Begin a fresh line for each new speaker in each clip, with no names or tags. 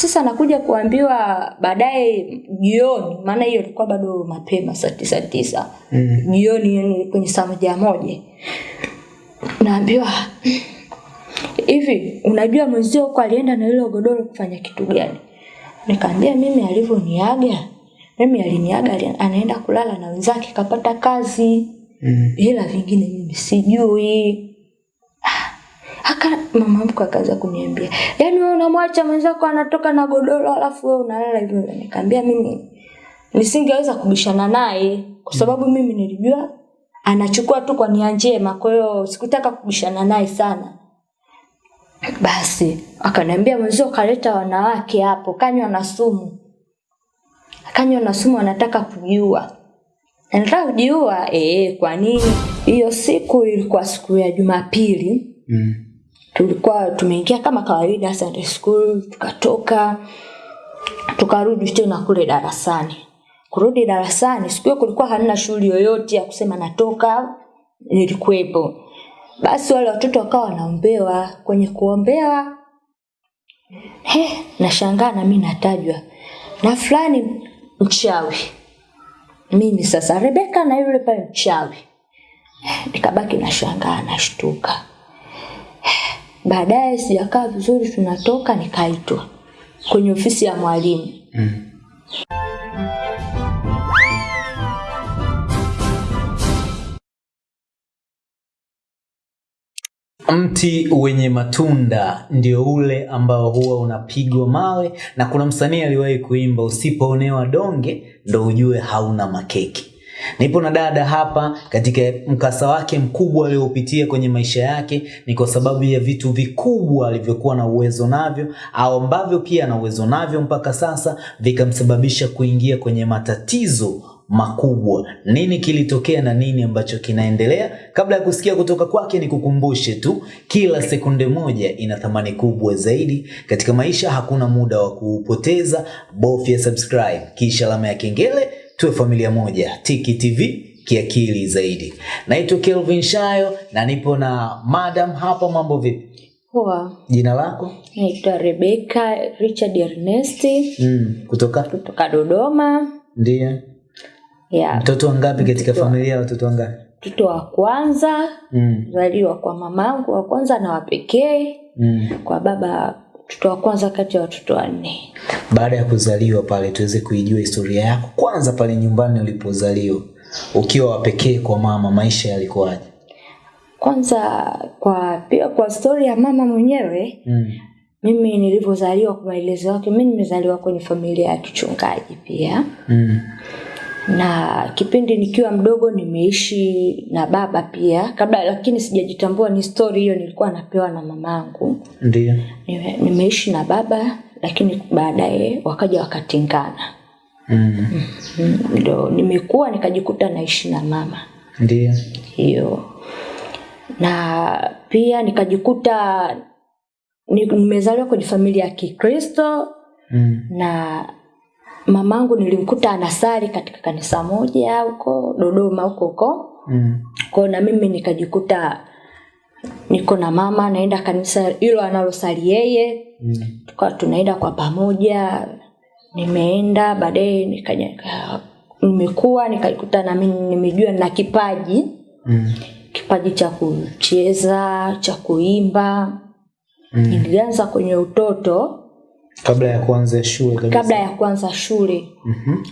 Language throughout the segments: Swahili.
sasa nakuja kuambiwa baadaye jioni maana hiyo ilikuwa bado mapema saa tisa tisa
Mm.
jioni mm. kwenye saa moja moja naambiwa hivi unajua mwenzio huko alienda na hilo godoro kufanya kitu gani nikaambia mimi alivyoniaga mimi aliniaga anaenda kulala na wenzake kapata kazi
Mm.
ila vingine mimi sijui aka mama mkwe akaanza kuniambia yaani wewe unamwacha mwenzako anatoka na godoro alafu wewe unalala hivyo Nikamwambia mimi nisingeweza kubishana naye kwa sababu mimi nilijua anachukua tu kwa nia njema kwa hiyo sikutaka kubishana naye sana. Basi akaniambia mwenzio kaleta wanawake hapo kanywa na sumu. Kanywa na sumu anataka kujiua. Anataka kujiua eh kwa nini? Hiyo siku ilikuwa siku ya jumapili.
Mm.
Tulikuwa tumeingia kama kawaida Sunday school tukatoka tukarudi tena kule darasani. Kurudi darasani siku kulikuwa hamna shughuli yoyote ya kusema natoka nilikuwepo. Basi wale watoto wakawa wanaombewa kwenye kuombewa he nashangaa na mimi natajwa. Na fulani mchawi. Mimi sasa rebeka na yule pale mchawi. Nikabaki nashangaa nashtuka baadaye sijakaa vizuri tunatoka nikaitwa kwenye ofisi ya mwalimu
Mm. Mti wenye matunda ndio ule ambao huwa unapigwa mawe, na kuna msanii aliwahi kuimba, usipoonewa donge ndo ujue hauna makeki. Nipo na dada hapa katika mkasa wake mkubwa aliopitia kwenye maisha yake, ni kwa sababu ya vitu vikubwa alivyokuwa na uwezo navyo au ambavyo pia ana uwezo navyo mpaka sasa, vikamsababisha kuingia kwenye matatizo makubwa. Nini kilitokea na nini ambacho kinaendelea? Kabla ya kusikia kutoka kwake, ni kukumbushe tu, kila sekunde moja ina thamani kubwa zaidi katika maisha. Hakuna muda wa kuupoteza, bofya subscribe kisha alama ya kengele, tuwe familia moja. Tiki TV kiakili zaidi. Naitwa Kelvin Shayo na nipo na madam hapa. Mambo vipi?
poa
Jina lako?
naitwa Rebecca richard Ernest.
Mm, kutoka
kutoka dodoma
Ndiyo.
Yeah.
Mtoto wangapi katika familia ya watoto wangapi?
mtoto wa kwanza
Mm,
zaliwa kwa mamangu wa kwanza na wa pekee
mm.
kwa baba mtoto wa kwanza kati ya watoto wanne
baada ya kuzaliwa pale tuweze kuijua historia yako kwanza pale nyumbani ulipozaliwa ukiwa wa pekee kwa mama maisha yalikuwaje
kwanza kwa pia kwa stori ya mama mwenyewe
mm.
mimi nilivyozaliwa kwa maelezo yake mimi nimezaliwa kwenye familia ya kichungaji pia
Mm.
Na kipindi nikiwa mdogo nimeishi na baba pia. Kabla lakini sijajitambua ni stori hiyo nilikuwa napewa na mamangu.
Ndio.
Nime- nimeishi na baba lakini baadaye wakaja wakatengana
mm.
Mm, ndo nimekuwa nikajikuta naishi na mama.
Ndio.
Hiyo. Na pia nikajikuta nimezaliwa kwenye familia ya kikristo.
Mm.
na mamangu nilimkuta anasali katika kanisa moja huko dodoma huko huko
mm.
kwao na mimi nikajikuta niko na mama naenda kanisa hilo analosali yeye
mm.
tukawa tunaenda kwa pamoja nimeenda baadaye nikaja nimekuwa nikaikuta na mimi nimejua na kipaji
mm.
kipaji cha kucheza cha kuimba
mm.
nilianza kwenye utoto
kabla ya kuanza shule kabisa.
Kabla ya kuanza shule.
Mm-hmm.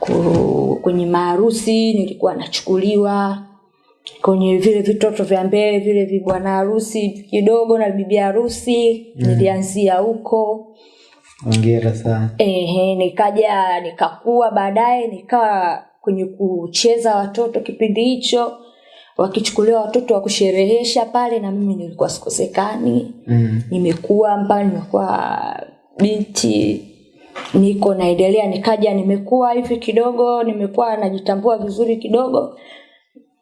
Ku- kwenye maharusi nilikuwa nachukuliwa. Kwenye vile vitoto vya mbele vile vibwana harusi kidogo na bibi harusi mm. nilianzia huko.
Ongera sana.
Ehe, nikaja nikakua baadaye nikawa kwenye kucheza watoto kipindi hicho. Wakichukuliwa watoto wa kusherehesha pale na mimi nilikuwa sikosekani.
Mm.
nimekuwa mpaka nimekuwa binti niko naendelea nikaja nimekuwa hivi kidogo nimekuwa najitambua vizuri kidogo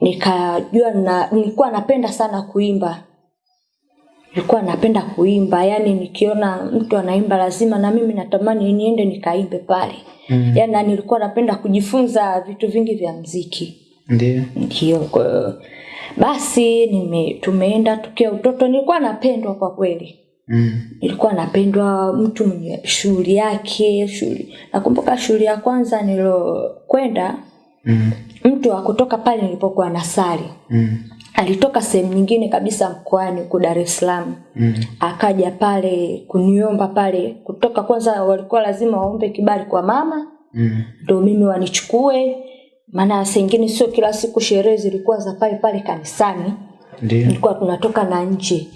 nikajua na, nilikuwa napenda sana kuimba. Nilikuwa napenda kuimba yani nikiona mtu anaimba lazima na mimi natamani niende nikaimbe pale.
Mm.
yani na nilikuwa napenda kujifunza vitu vingi vya mziki.
Ndio.
Ndio basi nime tumeenda tukia utoto nilikuwa napendwa kwa kweli
Mm.
ilikuwa napendwa mtu mwenye shughuli yake shughuli nakumbuka shughuli ya kwanza nilokwenda
Mm.
mtu wa kutoka pale nilipokuwa nasali
Mm.
alitoka sehemu nyingine kabisa mkoani huku dar es salaam
Mm.
akaja pale kuniomba pale kutoka kwanza walikuwa lazima waombe kibali kwa mama
Mm.
ndo mimi wanichukue maana sengine sio kila siku sherehe zilikuwa za pale pale kanisani
Ndio.
nilikuwa tunatoka na nje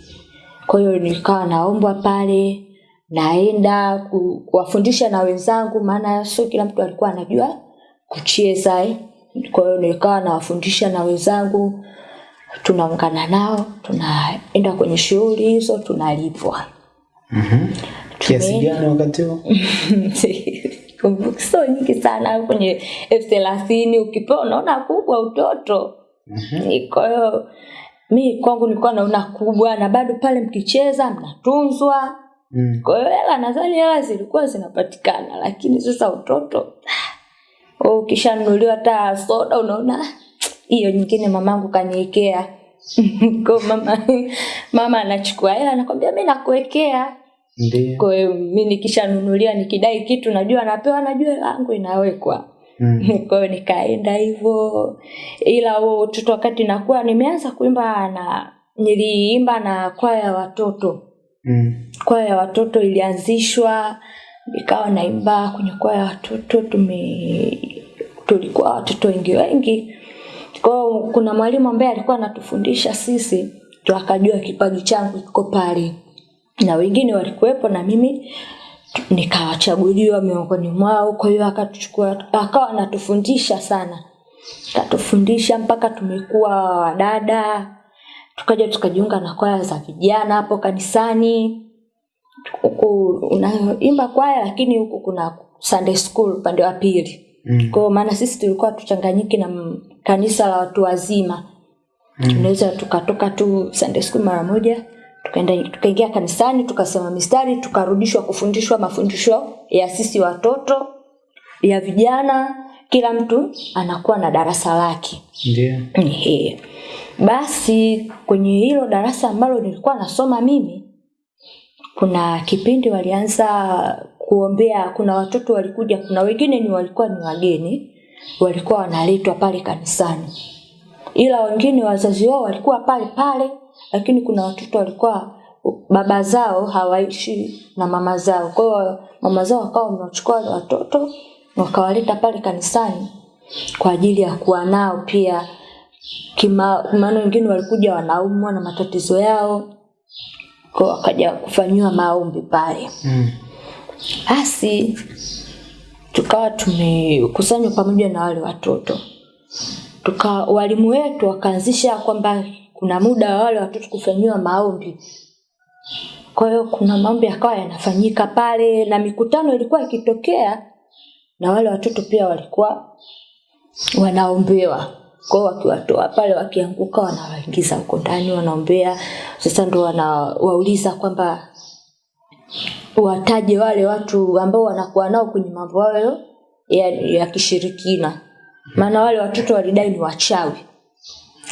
kwa hiyo nikawa naombwa pale naenda ku, kuwafundisha na wenzangu maana sio kila mtu alikuwa anajua kucheza eh. kwa hiyo nikawa nawafundisha na wenzangu tunaungana nao tunaenda kwenye shughuli hizo tunalipwa
Mhm. Kiasi gani wakati huo?
Sio nyingi sana kwenye elfu thelathini ukipewa unaona kubwa utoto
Mhm.
kwa hiyo mi kwangu nilikuwa naona kubwa na bado pale mkicheza mnatunzwa
Mm.
kwa hiyo hela nadhani hela zilikuwa zinapatikana lakini sasa utoto oh, ukishanunuliwa hata soda unaona "Ah, hiyo nyingine mamangu kaniwekea kwa mama mama anachukua hela anakwambia mi nakuwekea
Ndio.
kwa hiyo mi nikishanunulia nikidai kitu najua napewa najua hela yangu inawekwa
Mm.
kwa hiyo nikaenda hivyo. Ila huo utoto wakati nakuwa nimeanza kuimba na niliimba na kwaya ya watoto.
Mm.
kwaya ya watoto ilianzishwa nikawa naimba kwenye kwaya ya watoto. Tume tulikuwa watoto wengi wengi. Kwao kuna mwalimu ambaye alikuwa anatufundisha sisi akajua kipaji changu kiko pale. Na wengine walikuwepo na mimi nikawachaguliwa miongoni mwao kwa hiyo akatuchukua akawa anatufundisha sana akatufundisha mpaka tumekuwa wadada tukaja tukajiunga na kwaya za vijana hapo kanisani huku unaimba kwaya lakini huku kuna sunday school upande wa pili
Mm.
kwa maana sisi tulikuwa tuchanganyiki na kanisa la watu wazima
Mm.
tunaweza tukatoka tu sunday school mara moja tukaenda tukaingia kanisani tukasema mistari tukarudishwa kufundishwa mafundisho ya sisi watoto ya vijana. Kila mtu anakuwa na darasa lake.
Ndio.
Basi kwenye hilo darasa ambalo nilikuwa nasoma mimi, kuna kipindi walianza kuombea, kuna watoto walikuja, kuna wengine ni walikuwa ni wageni, walikuwa wanaletwa pale kanisani, ila wengine wazazi wao walikuwa pale pale, lakini kuna watoto walikuwa baba zao hawaishi na mama zao, kwa hiyo mama zao wakawa wamewachukua wale watoto wakawaleta pale kanisani kwa ajili ya kuwa nao pia. Kima maana wengine walikuja wanaumwa na matatizo yao. Kwa wakaja kufanyiwa maombi pale.
Mm.
basi tukawa tumekusanywa pamoja na wale watoto. Tuka walimu wetu wakaanzisha kwamba kuna muda wa wale watoto kufanyiwa maombi. Kwa hiyo kuna maombi yakawa yanafanyika pale na mikutano ilikuwa ikitokea na wale watoto pia walikuwa wanaombewa. Kwao wakiwatoa pale wakianguka wanawaingiza huko ndani wanaombea. Sasa ndo wanawauliza kwamba wataje wale watu ambao wanakuwa nao kwenye mambo hayo ya, ya kishirikina. Maana wale watoto walidai ni wachawi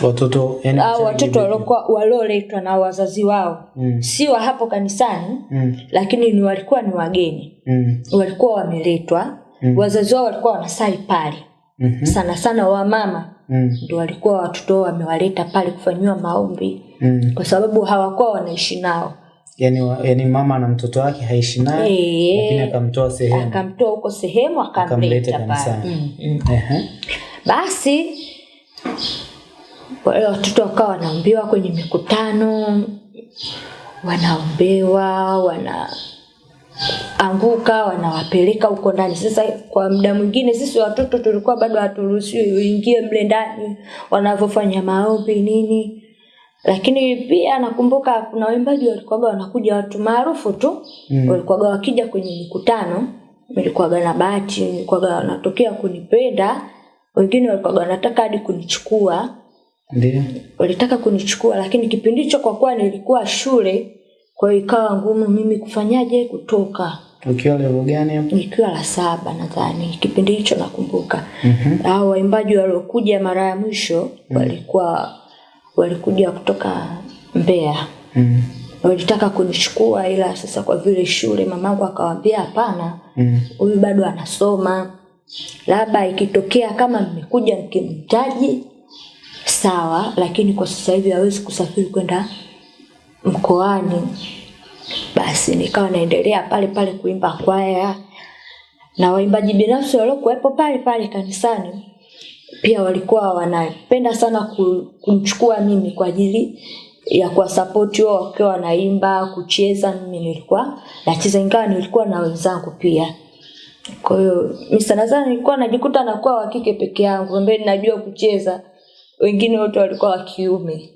Watoto yani
au watoto
walokuwa
waliokuwa walioletwa na wazazi wao
Mm.
si wa hapo kanisani
Mm.
lakini ni walikuwa ni wageni
Mm.
walikuwa wameletwa
Mm.
wazazi wao walikuwa wanasai pale
mm-hmm.
sana sana wamama
Mm.
ndio walikuwa watoto wao wamewaleta pale kufanyiwa maombi
Mm.
kwa sababu hawakuwa wanaishi nao
Yani, wa- yani mama na mtoto wake haishi naye
Eh.
lakini akamtoa sehemu
akamtoa huko sehemu
Akamleta
akamleta pale
kanisani.
mm, mm.
-huh.
basi wale watoto wakawa wanaombewa kwenye mikutano wanaombewa wanaanguka wanawapeleka huko ndani. Sasa kwa muda mwingine sisi watoto tulikuwa bado haturuhusiwi uingie mle ndani wanavyofanya maombi nini. Lakini pia nakumbuka kuna waimbaji walikuwaga wanakuja watu maarufu tu
Mm.
walikuwaga wakija kwenye mikutano. Nilikuwaga na bahati nilikuwaga wanatokea kunipenda wengine walikuwaga wanataka hadi kunichukua
Ndio.
walitaka kunichukua lakini kipindi hicho kwa kuwa nilikuwa shule kwa hiyo ikawa ngumu mimi kufanyaje kutoka
Ukiwa level gani hapo?
nikiwa la saba nadhani kipindi hicho nakumbuka
Mhm.
hao waimbaji waliokuja mara ya mwisho mm. walikuwa walikuja kutoka Mbeya
Mm.
walitaka kunichukua ila sasa kwa vile shule mamangu akawaambia hapana
Mm.
huyu bado anasoma labda ikitokea kama mmekuja mkimhitaji sawa lakini kwa sasa hivi hawezi kusafiri kwenda mkoani. Basi nikawa naendelea pale pale kuimba kwaya. Na waimbaji binafsi waliokuwepo pale pale kanisani pia walikuwa wanapenda sana ku- kumchukua mimi kwa ajili ya kuwasapoti wao wakiwa wanaimba kucheza. Mimi nilikuwa nacheza ingawa nilikuwa na wenzangu pia. Kwa hiyo mimi sana sana nilikuwa najikuta nakuwa wa kike peke yangu ambaye najua kucheza wengine wote walikuwa wa kiume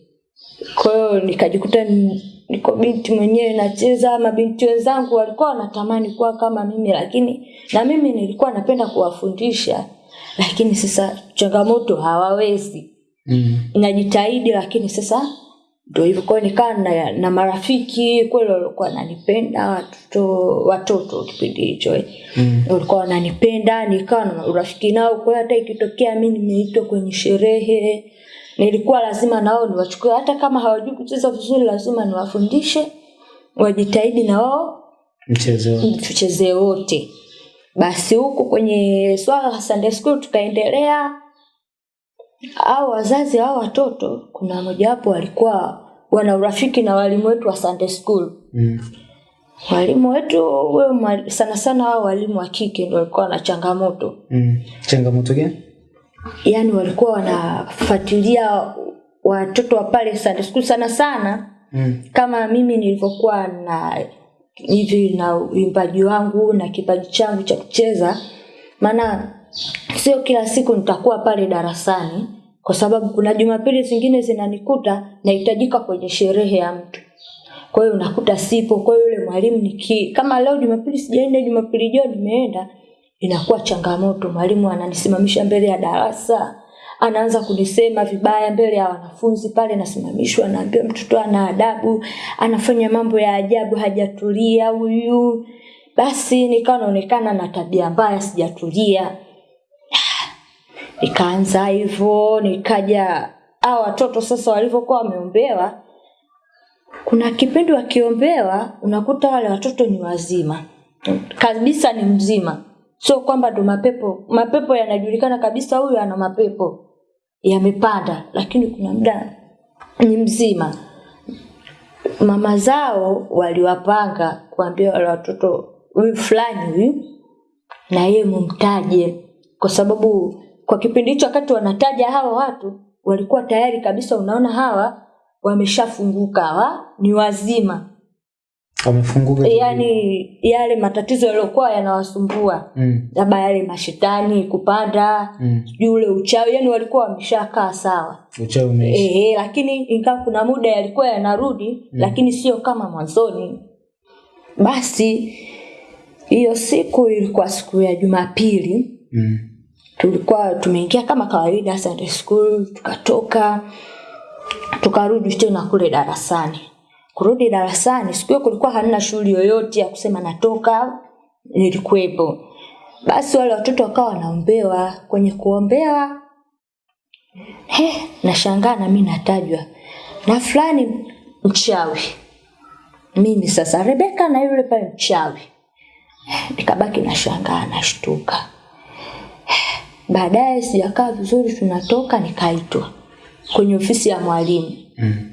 kwa hiyo nikajikuta niko binti mwenyewe nacheza mabinti wenzangu walikuwa wanatamani kuwa kama mimi lakini na mimi nilikuwa napenda kuwafundisha lakini sasa changamoto hawawezi
Mm.
najitahidi lakini sasa ndo hivyo kwao nikaa na, na marafiki kweli walikuwa wananipenda watoto watoto kipindi hicho eh.
Mm.
walikuwa wananipenda nikawa na urafiki nao kwa hata ikitokea mi nimeitwa kwenye sherehe nilikuwa lazima nao niwachukue hata kama hawajui kucheza vizuri lazima niwafundishe wajitahidi na wao
Mchezo.
tuchezee wote basi huku kwenye swala la Sunday school tukaendelea au wazazi au watoto kuna mojawapo walikuwa wana urafiki na walimu wetu wa Sunday school
Mm.
walimu wetu we sana sana wao walimu wa kike ndio walikuwa na changamoto
Mm. Changamoto gani?
yaani walikuwa wanafuatilia watoto wa pale Sunday school sana sana
Mm.
kama mimi nilivyokuwa na hivi na uimbaji wangu na kipaji changu cha kucheza maana sio kila siku nitakuwa pale darasani kwa sababu kuna jumapili zingine zinanikuta nahitajika kwenye sherehe ya mtu. Kwa hiyo unakuta sipo kwa hiyo yule mwalimu niki kama leo jumapili sijaenda jumapili jioni nimeenda inakuwa changamoto. Mwalimu ananisimamisha mbele ya darasa anaanza kunisema vibaya mbele ya wanafunzi pale nasimamishwa naambia mtoto ana adabu anafanya mambo ya ajabu hajatulia huyu. Basi nikawa naonekana na tabia mbaya sijatulia nikaanza hivyo nikaja hao watoto sasa walivyokuwa wameombewa kuna kipindi wakiombewa unakuta wale watoto ni wazima. Kabisa ni mzima. Sio kwamba ndo mapepo mapepo yanajulikana kabisa huyu ana mapepo. Yamepanda lakini kuna muda ni mzima. Mama zao waliwapanga kuambia wale watoto huyu fulani huyu na yeye mumtaje. Kwa sababu kwa kipindi hicho wakati wanataja hawa watu walikuwa tayari kabisa unaona hawa wameshafunguka hawa ni wazima
Wamefunguka.
yaani yale matatizo yaliyokuwa yanawasumbua labda
Mm.
labda yale mashetani kupanda
Mm.
sijui ule uchawi yani walikuwa wameshakaa sawa
Uchawi umeisha.
e, lakini ingawa kuna muda yalikuwa yanarudi mm. lakini sio kama mwanzoni basi hiyo siku ilikuwa siku ya jumapili
Mm.
Tulikuwa tumeingia kama kawaida Sunday school tukatoka tukarudi tena kule darasani. Kurudi darasani siku hiyo kulikuwa hamna shughuli yoyote ya kusema natoka nilikuwepo. Basi wale watoto wakawa wanaombewa kwenye kuombewa he nashangaa na mimi natajwa. Na fulani mchawi. Mimi sasa rebeka na yule pale mchawi. Nikabaki nashangaa nashtuka baadaye sijakaa vizuri tunatoka nikaitwa kwenye ofisi ya mwalimu.
Mm.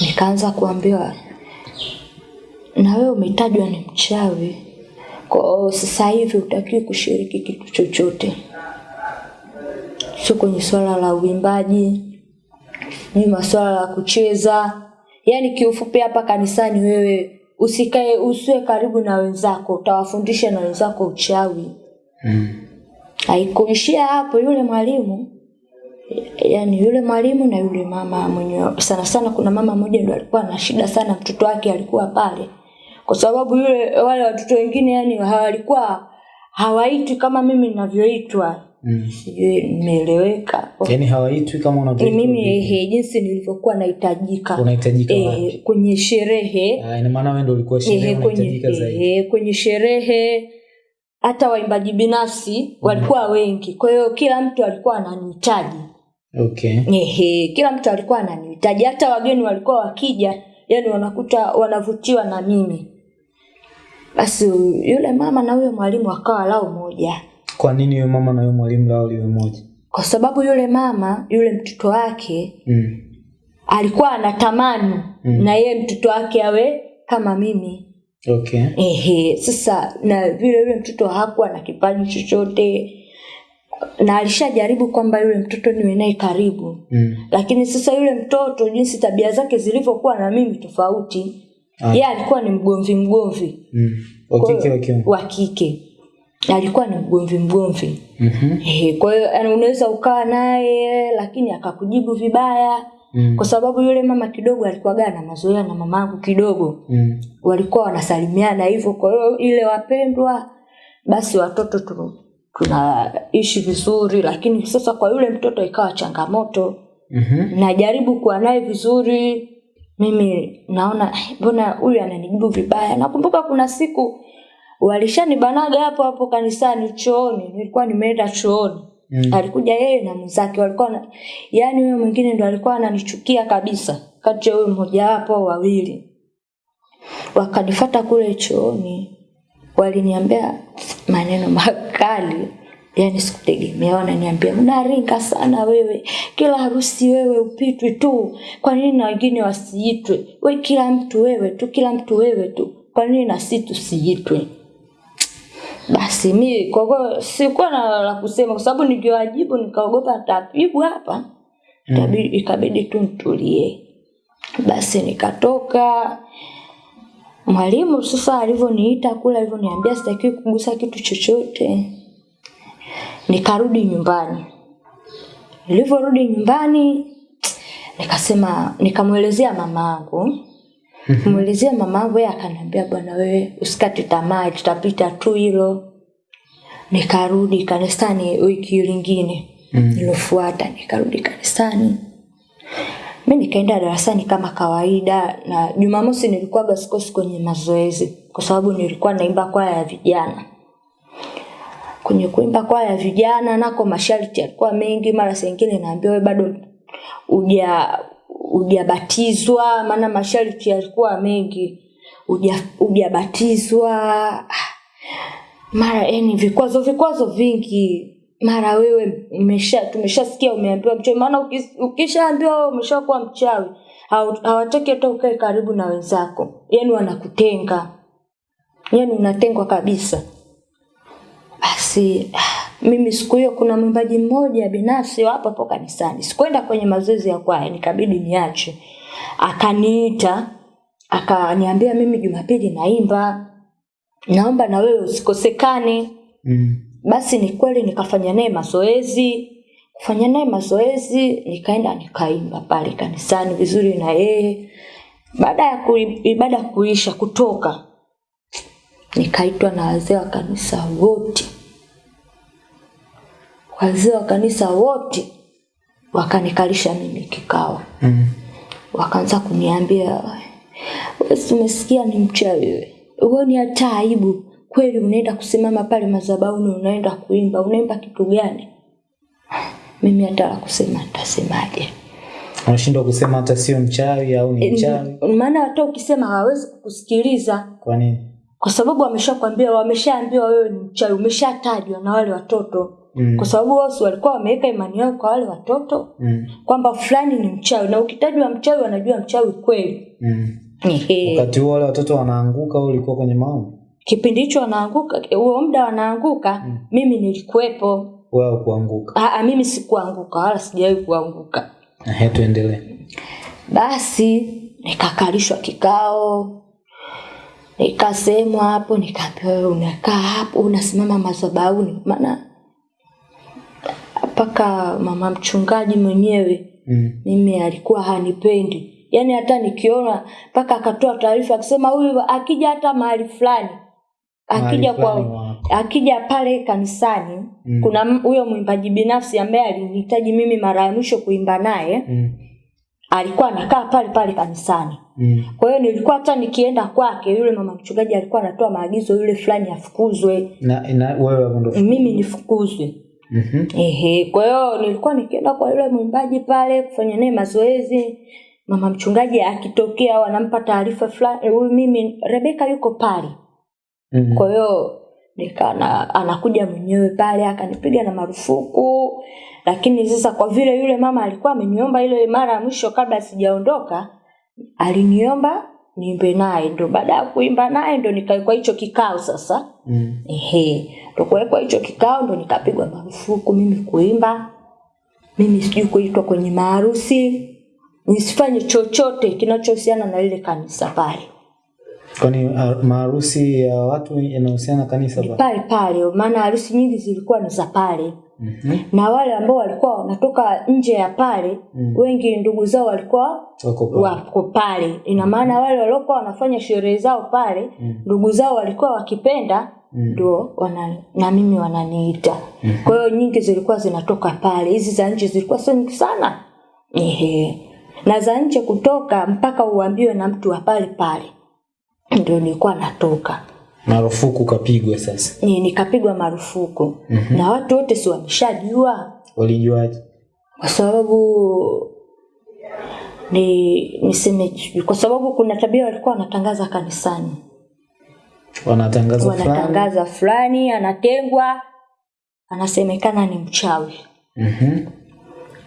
nikaanza kuambiwa na wewe umetajwa ni mchawi. Kwa sasa hivi utakiwi kushiriki kitu chochote. Sio kwenye swala la uimbaji ni maswala la kucheza. Yaani kiufupi hapa kanisani wewe usikae usiwe karibu na wenzako utawafundisha na wenzako uchawi.
Mm.
Haikuishia hapo yule mwalimu. Yani yule mwalimu na yule mama mwenye sana sana kuna mama mmoja ndo alikuwa na shida sana mtoto wake alikuwa pale. Kwa sababu yule wale watoto wengine yani hawalikuwa hawaitwi kama mimi ninavyoitwa.
Mm.
sijui nimeeleweka?
Yaani hawaitwi kama unavyoitwa
mimi ehe, jinsi nilivyokuwa nahitajika.
Unahitajika
eh, kwenye sherehe.
Ah, ina maana wewe ndio ulikuwa sherehe unahitajika zaidi.
ehe, kwenye sherehe hata waimbaji binafsi walikuwa wengi. Kwa hiyo kila mtu alikuwa ananihitaji.
Okay.
Ehe, kila mtu alikuwa ananihitaji. Hata wageni walikuwa wakija yani wanakuta wanavutiwa na mimi. Basi yule mama na huyo mwalimu wakawa lao moja.
Kwa nini huyo mama na huyo mwalimu lao liwe moja?
Kwa sababu yule mama yule mtoto wake
mm.
alikuwa anatamani
Mm.
na yeye mtoto wake awe kama mimi
okay.
Ehe, sasa na vile yule mtoto hakuwa na kipaji chochote. Na alishajaribu kwamba yule mtoto niwe naye karibu.
Mm.
lakini sasa yule mtoto jinsi tabia zake zilivyokuwa na mimi tofauti.
Ah.
yeye alikuwa ni mgomvi mgomvi.
Mm. wa kike wa
wa kike. Alikuwa ni mgomvi mgomvi.
Mhm.
Ehe, kwa hiyo unaweza ukawa naye lakini akakujibu vibaya
Mm.
kwa sababu yule mama kidogo alikuwa gana mazoea na mamangu kidogo.
Mm.
walikuwa wanasalimiana hivyo kwa hiyo ile wapendwa basi watoto tu, tunaishi vizuri. Lakini sasa kwa yule mtoto ikawa changamoto.
Mm-hmm.
najaribu kuwa naye vizuri. Mimi naona "Eh, mbona huyu ananijibu vibaya? Nakumbuka kuna siku walishanibanaga hapo hapo kanisani chooni. Nilikuwa nimeenda chooni
Mm.
alikuja yeye na mwenzake walikuwa na, yani huyo mwingine ndo alikuwa ananichukia kabisa kati ya huyo mmoja wapo wawili. Wakanifata kule chooni waliniambia maneno makali yani sikutegemea wananiambia unaringa sana wewe kila harusi wewe upitwi tu. Kwa nini na wengine wasiitwe? We kila mtu wewe tu kila mtu wewe tu. Kwa nini na si tusiitwe basi mi kwa kweli sikuwa na la kusema kwa sababu nikiwajibu nikaogopa nitapigwa hapa Ikabidi- ikabidi tu ntulie basi nikatoka. Mwalimu sasa alivyoniita kule alivyoniambia sitakiwi kugusa kitu chochote. Nikarudi nyumbani. Nilivyorudi nyumbani nikasema nikamwelezea mama yangu kumwelezea mama yangu yeye akaniambia bwana wewe usikate tamaa tutapita tu hilo. Nikarudi kanisani wiki lingine
Mm.
nilofuata, nikarudi kanisani. Mi nikaenda darasani kama kawaida na jumamosi nilikuwa sikosi kwenye mazoezi kwa sababu nilikuwa naimba kwaya ya vijana. Kwenye kuimba kwaya ya vijana nako masharti yalikuwa mengi mara sengine naambiwa bado uja ujabatizwa maana masharti yalikuwa mengi. Uja ujabatizwa mara yani vikwazo vikwazo vingi. Mara wewe umesha tumeshasikia umeambiwa mchawi maana ukishaambiwa umeshakuwa mchawi hawataki hata ukae karibu na wenzako. Yani wanakutenga. Yani unatengwa kabisa. Basi ah, mimi siku hiyo kuna mwimbaji mmoja binafsi hapo hapo kanisani. Sikwenda kwenye mazoezi ya kwaya nikabidi niache. Akaniita akaniambia mimi jumapili naimba. Naomba na wewe usikosekane.
Mm.
basi ni kweli nikafanya naye mazoezi. Kufanya naye mazoezi nikaenda nikaimba pale kanisani vizuri na yeye. Baada ya ibada kuisha kutoka nikaitwa na wazee wa kanisa wote wazee wa kanisa wote wakanikalisha mimi kikao.
Mm.
wakaanza kuniambia "Wewe umesikia ni mchawi wewe? Ni hata aibu. Kweli unaenda kusimama pale madhabahuni unaenda kuimba unaimba kitu gani? Mimi hata la kusema nitasemaje.
Unashindwa kusema hata sio mchawi au ni mchawi?
Maana hata ukisema hawawezi kukusikiliza.
Kwa nini?
Kwa sababu wameshakwambia wameshaambiwa wewe ni mchawi umeshatajwa na wale watoto
Mm.
kwa sababu wao walikuwa wameweka imani yao kwa wale watoto
mm.
kwamba fulani ni mchawi na ukitajwa mchawi wanajua mchawi kweli
Mm. Wakati huo wale watoto wanaanguka ulikuwa kwenye maombi
kipindi hicho wanaanguka huo muda wanaanguka
Mm.
mimi nilikuwepo
wao kuanguka
Aa, mimi sikuanguka wala sijawahi kuanguka
tuendelee
basi nikakalishwa kikao nikasemwa hapo nikaambiwa wewe unakaa hapo unasimama madhabahuni maana mpaka mama mchungaji mwenyewe
mm.
mimi alikuwa hanipendi yaani hata nikiona mpaka akatoa taarifa akisema huyu akija hata mahali fulani akija kwa akija pale kanisani
Mm.
kuna huyo mwimbaji binafsi ambaye alinihitaji mimi mara ya mwisho kuimba naye
Mm.
alikuwa anakaa pale pale kanisani
Mm.
kwa hiyo nilikuwa hata nikienda kwake yule mama mchungaji alikuwa anatoa maagizo yule fulani afukuzwe
na, na wewe
mimi nifukuzwe
Mhm.
Ehe, kwa hiyo nilikuwa nikienda kwa yule mwimbaji pale kufanya naye mazoezi, mama mchungaji akitokea wanampa anampa taarifa fulani huyu mimi rebeka yuko pale
Mm.
kwa hiyo nikana anakuja mwenyewe pale akanipiga na marufuku lakini sasa kwa vile yule mama alikuwa ameniomba ile mara ya mwisho kabla sijaondoka aliniomba niimbe naye ndo baada ya kuimba naye ndo nikawekwa hicho kikao sasa.
Mm.
ehe ndo kuwekwa hicho kikao ndo nikapigwa marufuku mimi kuimba. Mimi sijui kuitwa kwenye maharusi nisifanye chochote kinachohusiana na lile kanisa pale
Kwani ah, maharusi ya watu yanahusiana na kanisa ba?
pale pale maana harusi nyingi zilikuwa ni za pale
Mhm.
na wale ambao walikuwa wanatoka nje ya pale
Mm.
wengi ndugu zao walikuwa
Wako pale.
ina maana wale waliokuwa wanafanya sherehe zao pale
Mm.
ndugu zao walikuwa wakipenda
Mm.
ndo wana, na mimi wananiita kwa hiyo nyingi zilikuwa zinatoka pale hizi za nje zilikuwa sio nyingi sana Ehe. na za nje kutoka mpaka uambiwe na mtu wa pale pale ndo nilikuwa natoka
Marufuku kapigwa sasa.
Ni- nikapigwa marufuku mm -hmm. na watu wote si wameshajua
Walijuaje?
kwa sababu ni niseme kwa sababu kuna tabia walikuwa wanatangaza kanisani
Wanatangaza fulani.
wanatangaza fulani anatengwa anasemekana ni mchawi
Mhm.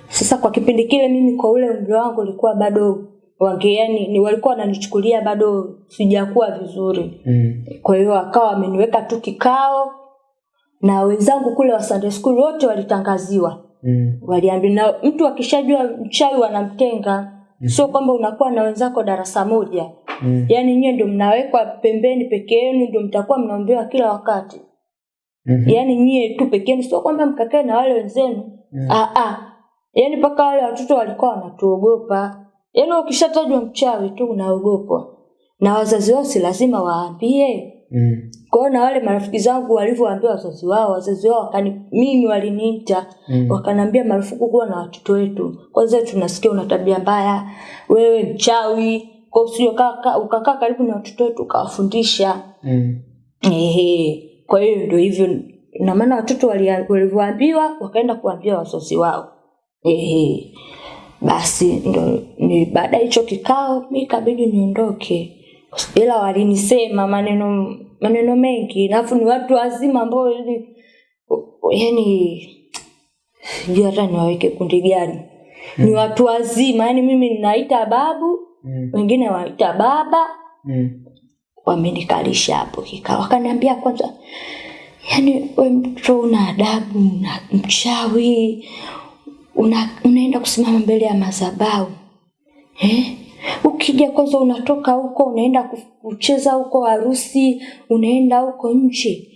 sasa kwa kipindi kile mimi kwa ule umri wangu ulikuwa bado wange yani ni walikuwa wananichukulia bado sijakuwa vizuri
Mm.
kwa hiyo akawa wameniweka tu kikao na wenzangu kule wa Sunday school wote walitangaziwa
Mm.
waliambi na mtu akishajua mchawi wanamtenga mm. sio kwamba unakuwa na wenzako darasa moja
Mm.
yaani nyewe ndio mnawekwa pembeni peke yenu ndio mtakuwa mnaombewa kila wakati
mm-hmm.
yaani nyie tu peke yenu sio kwamba mkakae na wale wenzenu
Mm.
ah, ah. yaani mpaka wale watoto walikuwa wanatuogopa yaani ukishatajwa mchawi tu unaogopwa na wazazi wao si lazima waambie
Mm.
kwa na wale marafiki zangu walivyoambia wazazi wao wazazi wao wakani mimi waliniita
Mm.
wakanambia marufuku kuwa na watoto wetu kwanza tunasikia una tabia mbaya wewe mchawi kwa usio ukakaa ukakaa karibu na watoto wetu ukawafundisha
Mm.
Ehe. kwa hiyo ndio hivyo na maana watoto walivyoambiwa wakaenda kuambia wazazi wao Ehe. Basi ndo ni baada hicho kikao mi kabidi niondoke ila walinisema maneno maneno mengi alafu ni watu wazima ambao yani sijui hata niwaweke kundi gani mm. ni watu wazima yani mimi ninaita babu
Mm.
wengine waita baba
Mm.
wamenikalisha hapo kikao wakaniambia kwanza yani we mtoto una adabu na mchawi una, unaenda kusimama mbele ya madhabahu eh? ukija kwanza unatoka huko unaenda kucheza huko harusi unaenda huko nje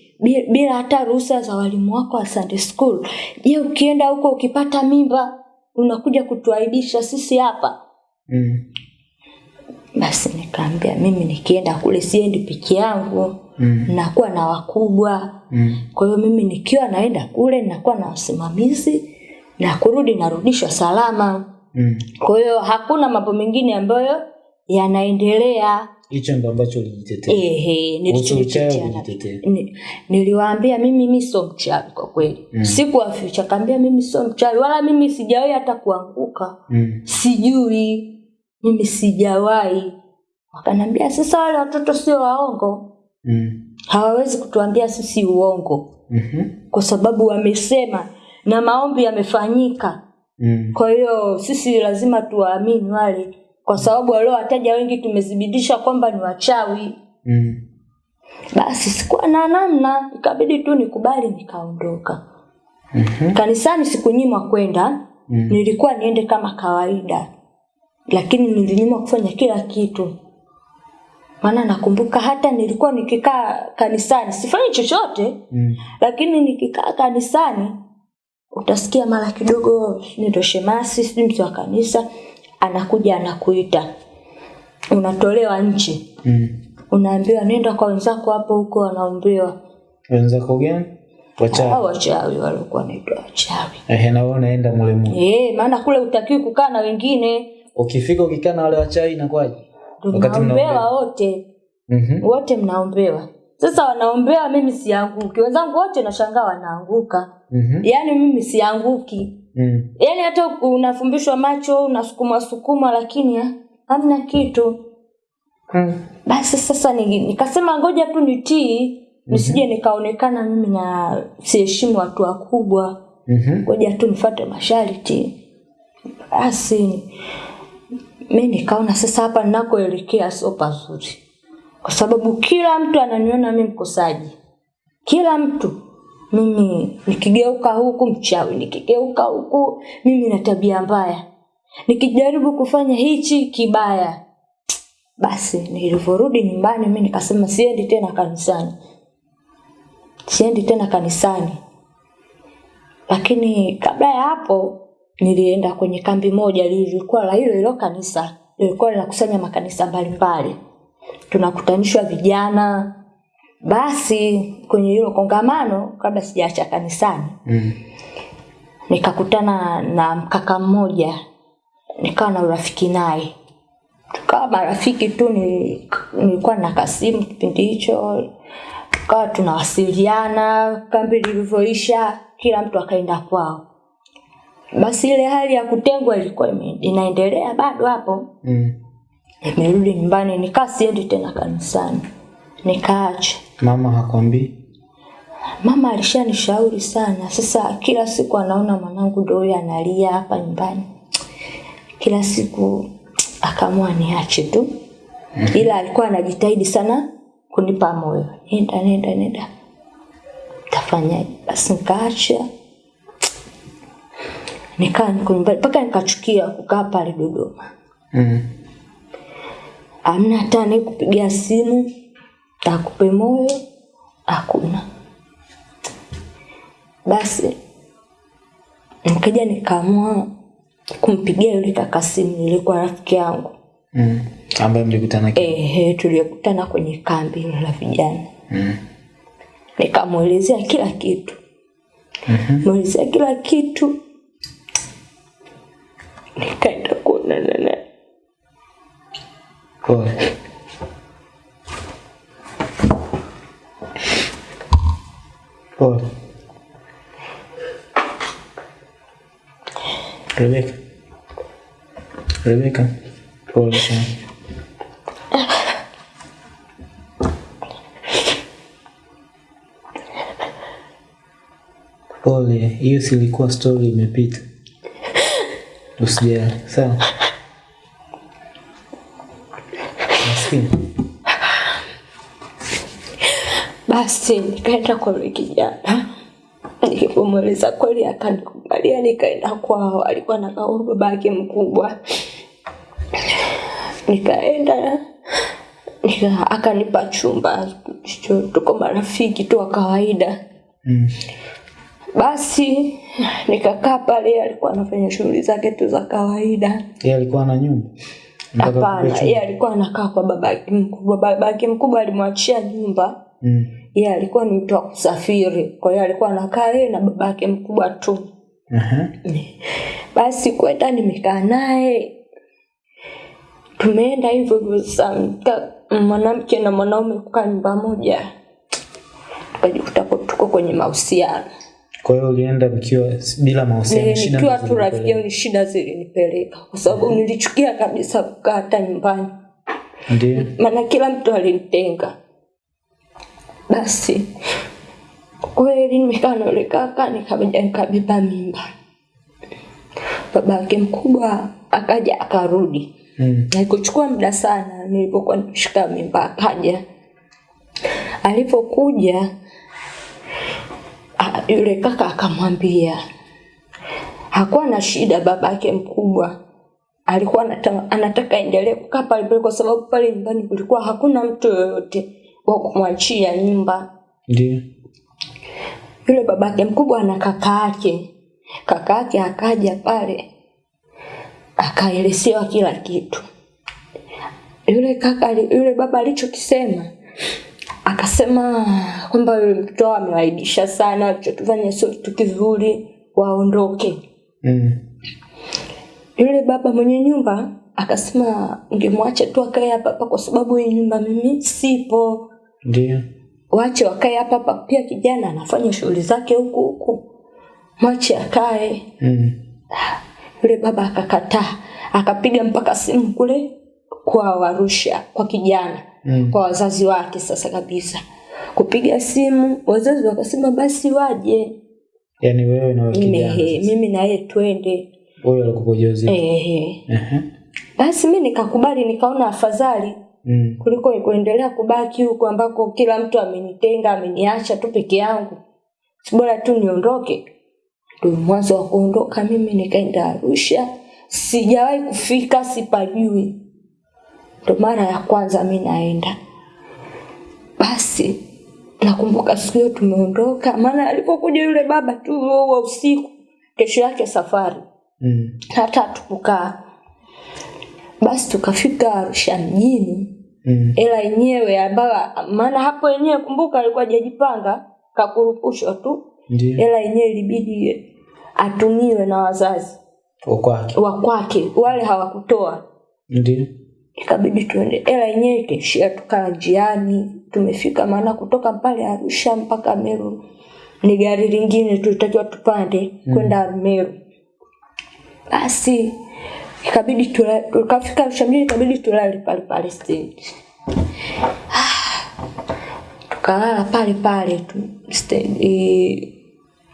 bila hata ruhusa za walimu wako wa Sunday school je ukienda huko ukipata mimba unakuja kutuaibisha sisi hapa
Mm.
basi nikaambia mimi nikienda kule siendi peke yangu
Mm.
nakuwa na wakubwa
Mm.
kwa hiyo mimi nikiwa naenda kule nakuwa na wasimamizi na kurudi narudishwa salama
Mm.
kwa hiyo hakuna mambo mengine ambayo yanaendelea
Hicho ndo ambacho ulijitetea.
ehe niliwaambia mimi mi sio mchawi kwa kweli
Mm.
sikuwaficha kaambia mimi sio mchawi wala mimi sijawahi hata kuanguka
Mm.
sijui mimi sijawahi wakanambia sasa wale watoto sio waongo
Mm.
hawawezi kutuambia sisi uongo
mm-hmm.
kwa sababu wamesema na maombi yamefanyika
Mm.
kwa hiyo sisi lazima tuwaamini wale kwa sababu waliowataja wengi tumezibidisha kwamba ni wachawi
Mm.
basi sikuwa na namna ikabidi tu nikubali nikaondoka
Mhm.
kanisani sikunyimwa kwenda
Mm.
nilikuwa niende kama kawaida lakini nilinyimwa kufanya kila kitu maana nakumbuka hata nilikuwa nikikaa kanisani sifanyi chochote
Mm.
lakini nikikaa kanisani utasikia mara kidogo sijui ndo shemasi sijui mtu wa kanisa anakuja anakuita unatolewa nchi
Mm.
unaambiwa nenda kwa wenzako hapo huko wanaombewa
Wenzako gani? Wachawi.
wachawi walikuwa wanaitwa wachawi
Ehe, na wewe unaenda mule mule.
Eh, maana kule utakiwi kukaa na wengine
Ukifika ukikaa na wale wachawi inakuwaje? Wakati
mnaombewa wote
mm-hmm.
wote mnaombewa sasa wanaombea mimi sianguki wenzangu wote nashangaa wanaanguka
Mhm.
yaani mimi sianguki
Mm.
yaani hata unafumbishwa macho unasukuma sukuma lakini ha- hamna kitu
Mm.
basi sasa nikasema ngoja tu nitii nisije nikaonekana mimi na siheshimu watu wakubwa
Mhm.
ngoja tu nifate masharti basi mi nikaona sasa hapa ninakoelekea sio pazuri kwa sababu kila mtu ananiona mimi mkosaji. Kila mtu. Mimi nikigeuka huku mchawi nikigeuka huku mimi na tabia mbaya. Nikijaribu kufanya hichi kibaya basi nilivyorudi nyumbani mimi nikasema siendi tena kanisani. Siendi tena kanisani. Lakini kabla ya hapo nilienda kwenye kambi moja lilikuwa la hilo hilo kanisa. Lilikuwa linakusanya makanisa mbalimbali tunakutanishwa vijana. Basi kwenye hilo kongamano kabla sijaacha kanisani
Mm.
nikakutana na mkaka mmoja. Nikawa na urafiki naye. Tukawa marafiki tu ni- nilikuwa na kasimu kipindi hicho. Tukawa tunawasiliana kambi lilivyoisha kila mtu akaenda kwao. Basi ile hali ya kutengwa ilikuwa inaendelea bado hapo.
Mm.
Nimerudi nyumbani nikaa siendi tena kanisani. Nikaacha
Mama hakwambii?
mama alishanishauri sana. Sasa kila siku anaona mwanangu ndio huyo analia hapa nyumbani. Kila siku akaamua niache tu. Ila alikuwa anajitahidi sana kunipa moyo. Nenda nenda nenda. Tafanyaje? Basi nikaacha. Nikaa niko nyumbani. Mpaka nikachukia kukaa pale dodoma.
Mm.
Amna hata anayekupigia simu. Takupe moyo. Hakuna. Basi nikaja nikaamua kumpigia yule kaka simu nilikuwa rafiki yangu.
Mm. Ambaye mlikutana
ehe tuliyokutana kwenye kambi ile la vijana.
Mm.
nikamwelezea kila kitu.
Mhm.
mwelezea kila kitu. Nikaenda kuonana
Pole. Rebecca. Rebeka. Pole hiyo silikuwa story imepita. Usijali, sawa? Maskini.
basi nikaenda kwa yule kijana. Nilipomweleza kweli akanikubalia nikaenda kwao. Alikuwa na kauli baba yake mkubwa. Nikaenda nika, akanipa chumba. Tuko marafiki tu wa kawaida.
Mm.
basi nikakaa pale alikuwa anafanya shughuli zake tu za kawaida.
Yeye alikuwa na nyumba.
Hapana yeye alikuwa anakaa kwa babake mkubwa. Babake mkubwa alimwachia nyumba.
Mm.
yeye alikuwa ni mtu wa kusafiri. Kwa hiyo alikuwa anakaa yeye na babake mkubwa tu.
Uh-huh.
basi kwenda nimekaa naye. Tumeenda hivyo mwanamke na mwanaume kukaa nyumba moja. Tukajikuta tuko kwenye mahusiano
Kwa hiyo ulienda mkiwa bila mahusiano shida
nikiwa tu rafiki yangu ni shida zilinipeleka kwa sababu nilichukia kabisa kukaa hata nyumbani.
Ndio.
maana kila mtu alinitenga. Basi kweli nimekaa na yule kaka nikaja nikabeba mimba. Babake mkubwa akaja akarudi.
Mm.
na ikuchukua muda sana nilipokuwa nimeshika mimba akaja. Alipokuja yule kaka akamwambia hakuwa na shida babake mkubwa. Alikuwa anata, anataka endelee kukaa pale pale kwa sababu pale nyumbani kulikuwa hakuna mtu yoyote wa kumwachia nyumba.
Ndio.
yule babake mkubwa ana kaka yake. Kaka yake akaja pale akaelezewa kila kitu. Yule kaka yule baba alichokisema akasema kwamba yule mtoto wao amewaibisha sana alichotufanya sio kitu kizuri waondoke.
Mm.
yule baba mwenye nyumba akasema ungemwacha tu akae hapa hapa kwa sababu hii nyumba mimi sipo.
Ndio.
wache wakae hapa hapa. Pia kijana anafanya shughuli zake huku huku. Mwache akae.
Mm.
yule baba akakataa. Akapiga mpaka simu kule kwa Arusha kwa kijana
Mm.
kwa wazazi wake sasa kabisa kupiga simu wazazi wakasema basi waje
yani wewe na.
Mimi-
naye
mimi na yeye twende
wewe ujauzito.
Ehe. basi mi nikakubali nikaona afadhali
Mm.
kuliko kuendelea kubaki huko ambako kila mtu amenitenga ameniacha tu peke yangu Si bora tu niondoke ndio mwanzo wa kuondoka mimi nikaenda arusha sijawahi kufika sipajui ndo mara ya kwanza mi naenda. Basi nakumbuka siku hiyo tumeondoka. Maana alipokuja yule baba tu huo usiku kesho yake safari.
Mm.
hata tukukaa basi tukafika arusha mjini.
Mm.
yenyewe ambayo maana hapo yenyewe kumbuka alikuwa hajajipanga kakurupushwa tu. Hela yenyewe ilibidi atumiwe na wazazi.
Wakwake
wa kwake. Wale hawakutoa.
Ndio.
Ikabidi tuende. Hela yenyewe ikaishia tukaa njiani. Tumefika maana kutoka pale arusha mpaka meru. Ni gari lingine tulitakiwa tupande kwenda meru. Basi ikabidi tukafika arusha mjini ikabidi tulale pale pale stendi. Tukalala pale pale tu stendi.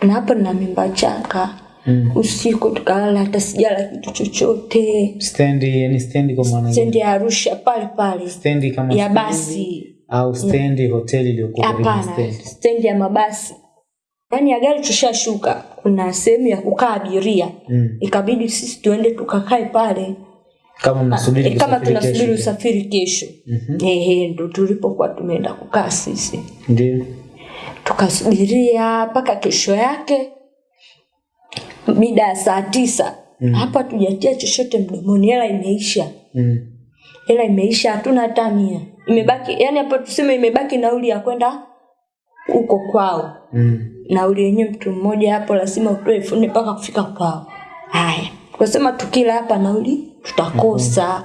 Na hapo na mimba changa
Mm.
usiku tukalala hata sijala kitu chochote
Stendi, yani stendi kwa maana
stendi ya arusha pale pale
Stendi kama
ya basi
au stendi mm. hoteli iliyokuwa karibu stendi.
stendi ya mabasi yani ya gari tushashuka kuna sehemu ya kukaa abiria
Mm.
ikabidi sisi tuende tukakae pale
Kama mnasubiri
e, kama tunasubiri usafiri kesho
mm-hmm.
ehe ndo tulipokuwa tumeenda kukaa sisi
Ndio.
tukasubiria mpaka kesho yake mida ya saa tisa
Mm.
hapa tujatia chochote mdomoni hela imeisha
Mm.
hela imeisha hatuna hata mia imebaki yani hapa tuseme imebaki nauli ya kwenda huko kwao
Mm.
nauli yenyewe mtu mmoja hapo lazima utoe elfu nne mpaka kufika kwao haya tukasema tukila hapa nauli tutakosa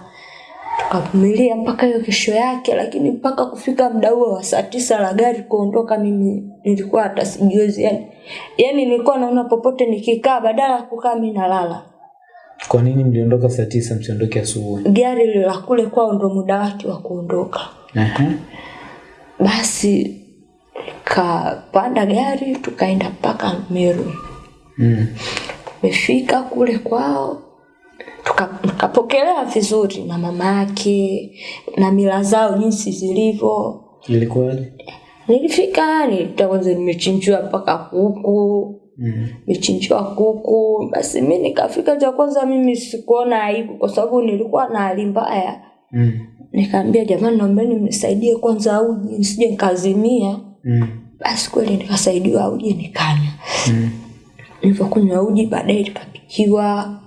tukavumilia mpaka hiyo kesho yake lakini mpaka kufika muda huo wa saa tisa la gari kuondoka mimi nilikuwa hata sijiwezi yani yani nilikuwa naona popote nikikaa badala ya kukaa mimi nalala
Kwa nini mliondoka saa tisa msiondoke asubuhi?
gari la kule kwao ndo muda wake wa kuondoka
Aha.
basi kapanda gari tukaenda mpaka meru
Mm.
tumefika kule kwao tuka- tukapokelewa vizuri na mama yake na mila zao jinsi zilivyo
Ilikuwaje?
nilifika nilikuta kwanza nimechinjiwa mpaka kuku
Mm.
nimechinjiwa kuku basi mi nikafika cha kwanza mimi sikuona aibu kwa sababu nilikuwa na hali mbaya
Mm.
nikaambia jamani naombeni mnisaidie kwanza uji nisije nikazimia
Mm.
basi kweli nikasaidiwa uji nikanywa
Mm.
nilivyokunywa uji baadaye nikapikiwa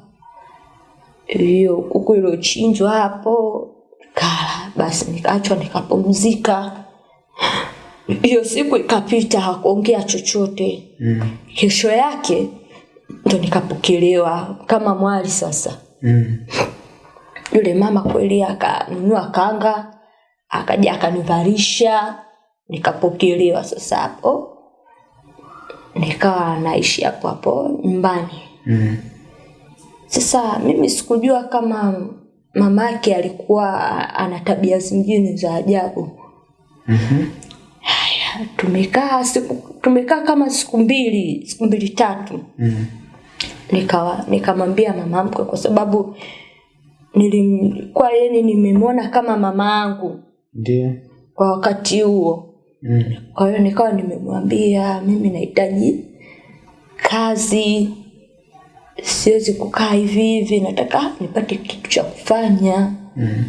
hiyo kuku iliyochinjwa hapo kala basi nikaachwa nikapumzika hiyo siku ikapita hakuongea chochote
Mm.
kesho yake ndo nikapokelewa kama mwali sasa
Mm.
yule mama kweli akanunua kanga akaja akanivalisha nikapokelewa sasa hapo nikawa naishi hapo hapo nyumbani
Mm.
Sasa mimi sikujua kama mamake alikuwa ana tabia zingine za ajabu
Mhm.
haya tumekaa siku tumekaa kama siku mbili siku mbili tatu
Mm.
nikawa nikamwambia mama mkwe kwa sababu nilikuwa yeye nimemwona kama mama yangu
Ndio.
kwa wakati huo
Mm.
kwa hiyo nikawa nimemwambia mimi nahitaji kazi siwezi kukaa hivi hivi nataka nipate kitu cha kufanya
Mm.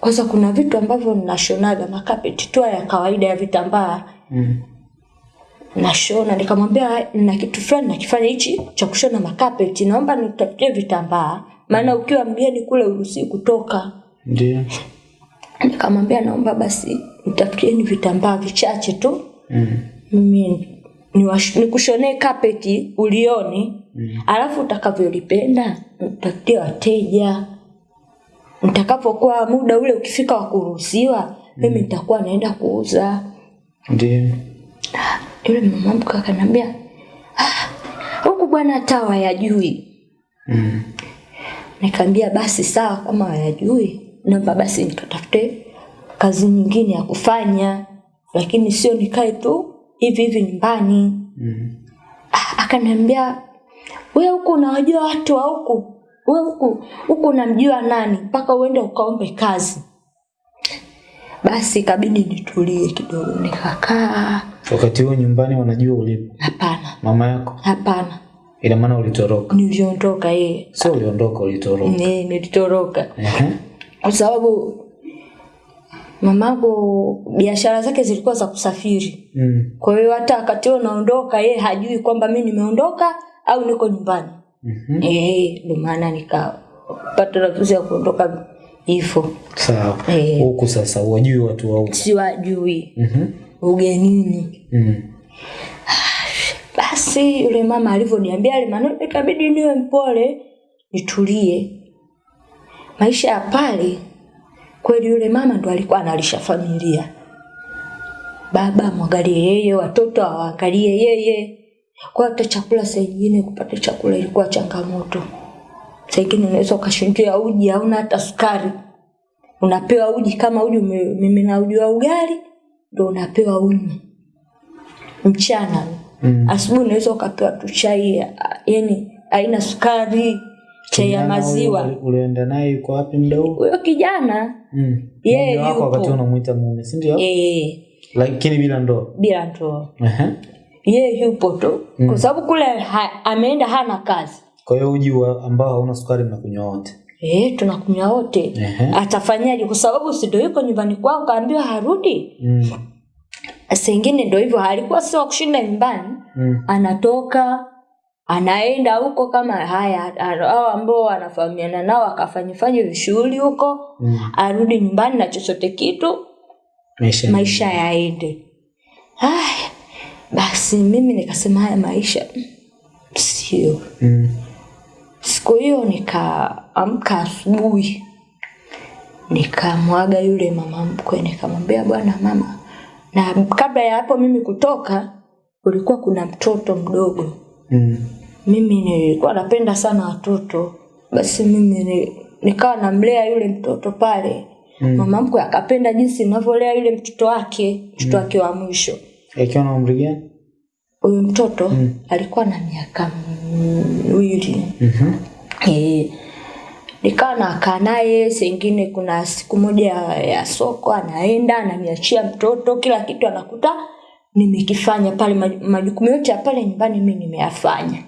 kwanza kuna vitu ambavyo nashonaga makapeti tu ya kawaida ya vitambaa
Mm.
nashona nikamwambia na kitu fulani nakifanya hichi cha kushona makapeti naomba nitafutie vitambaa maana ukiwa mgeni kule uruhusi kutoka
Ndio.
nikamwambia naomba basi nitafutieni vitambaa vichache tu
Mm.
mimi nikushonee kapeti ulioni mm. alafu utakavyolipenda nitafutie wateja nitakapokuwa muda ule ukifika wa kuruhusiwa mimi nitakuwa naenda kuuza
Ndio.
yule mama mkwe akaniambia "Ah, huku bwana hata wayajui
Mm.
nikaambia basi sawa kama wayajui naomba basi nikatafute kazi nyingine ya kufanya lakini sio nikae tu hivi hivi nyumbani.
Mm.
Akaniambia we huku unawajua watu wa huku? We huku huku unamjua nani mpaka uende ukaombe kazi? Basi ikabidi nitulie kidogo nikakaa.
Wakati huo nyumbani wanajua ulipo?
Hapana.
Mama yako?
Hapana.
Ina maana ulitoroka?
Niliondoka yeye.
Sio uliondoka ulitoroka.
Ni- nilitoroka.
Ehe.
kwa sababu mamangu biashara zake zilikuwa za kusafiri
Mm.
kwa hiyo hata wakati naondoka yeye hajui kwamba mi nimeondoka au niko nyumbani
Mhm.
Eh, ndio maana nikapata nafasi ya kuondoka hivyo
sawa
Eh.
huku sasa wajui watu wa
siwajui
Mhm.
ugenini
Mm.
basi yule mama alivyoniambia yale maneno ikabidi niwe mpole nitulie maisha ya pale kweli yule mama ndo alikuwa analisha familia. Baba mwangalie yeye watoto awaangalie yeye. Kwa hata chakula saa ingine kupata chakula ilikuwa changamoto. Saa ingine unaweza ukashindia uji hauna hata sukari. Unapewa uji kama uji mimi umemina uji wa ugali ndo unapewa unywe mchana.
Mm.
asubuhi unaweza ukapewa tu chai yani haina sukari chai ya maziwa.
ulienda naye yuko wapi muda huu?
Huyo kijana.
Mm.
Yeye
yeah,
yupo.
wakati unamuita mume si ndio?
Eh,
lakini bila ndoa
bila ndoa
eh
yeye yupo tu. Mm. kwa sababu kule ha, ameenda hana kazi.
Kwa hiyo uji wa- ambao hauna sukari mnakunywa wote?
Eh, tunakunywa wote. Atafanyaje? Kwa sababu si ndio yuko nyumbani kwao kaambiwa harudi.
Mm.
sengine ndo hivyo alikuwa sio kushinda nyumbani.
Mm.
anatoka anaenda huko kama haya hao ambao anafahamiana nao akafanyifanye vishughuli huko
Mm.
arudi nyumbani na chochote kitu
Maisha.
maisha yaende haya basi mimi nikasema haya maisha sio
Mm.
siku hiyo nikaamka asubuhi nikamwaga yule mama mkwe nikamwambia bwana mama na kabla ya hapo mimi kutoka kulikuwa kuna mtoto mdogo
Mm.
mimi nilikuwa napenda sana watoto basi mimi ni, nikawa namlea yule mtoto pale
Mm.
mama mkwe akapenda jinsi ninavyolea yule mtoto wake mtoto wake wa mwisho
akiwa na umri gani
huyu mtoto
Mm.
alikuwa na miaka miwili
Mhm.
Eh, nikawa nakaa naye sengine kuna siku moja ya, ya soko anaenda ananiachia mtoto kila kitu anakuta nimekifanya pale majukumu yote ya pale nyumbani mimi nimeyafanya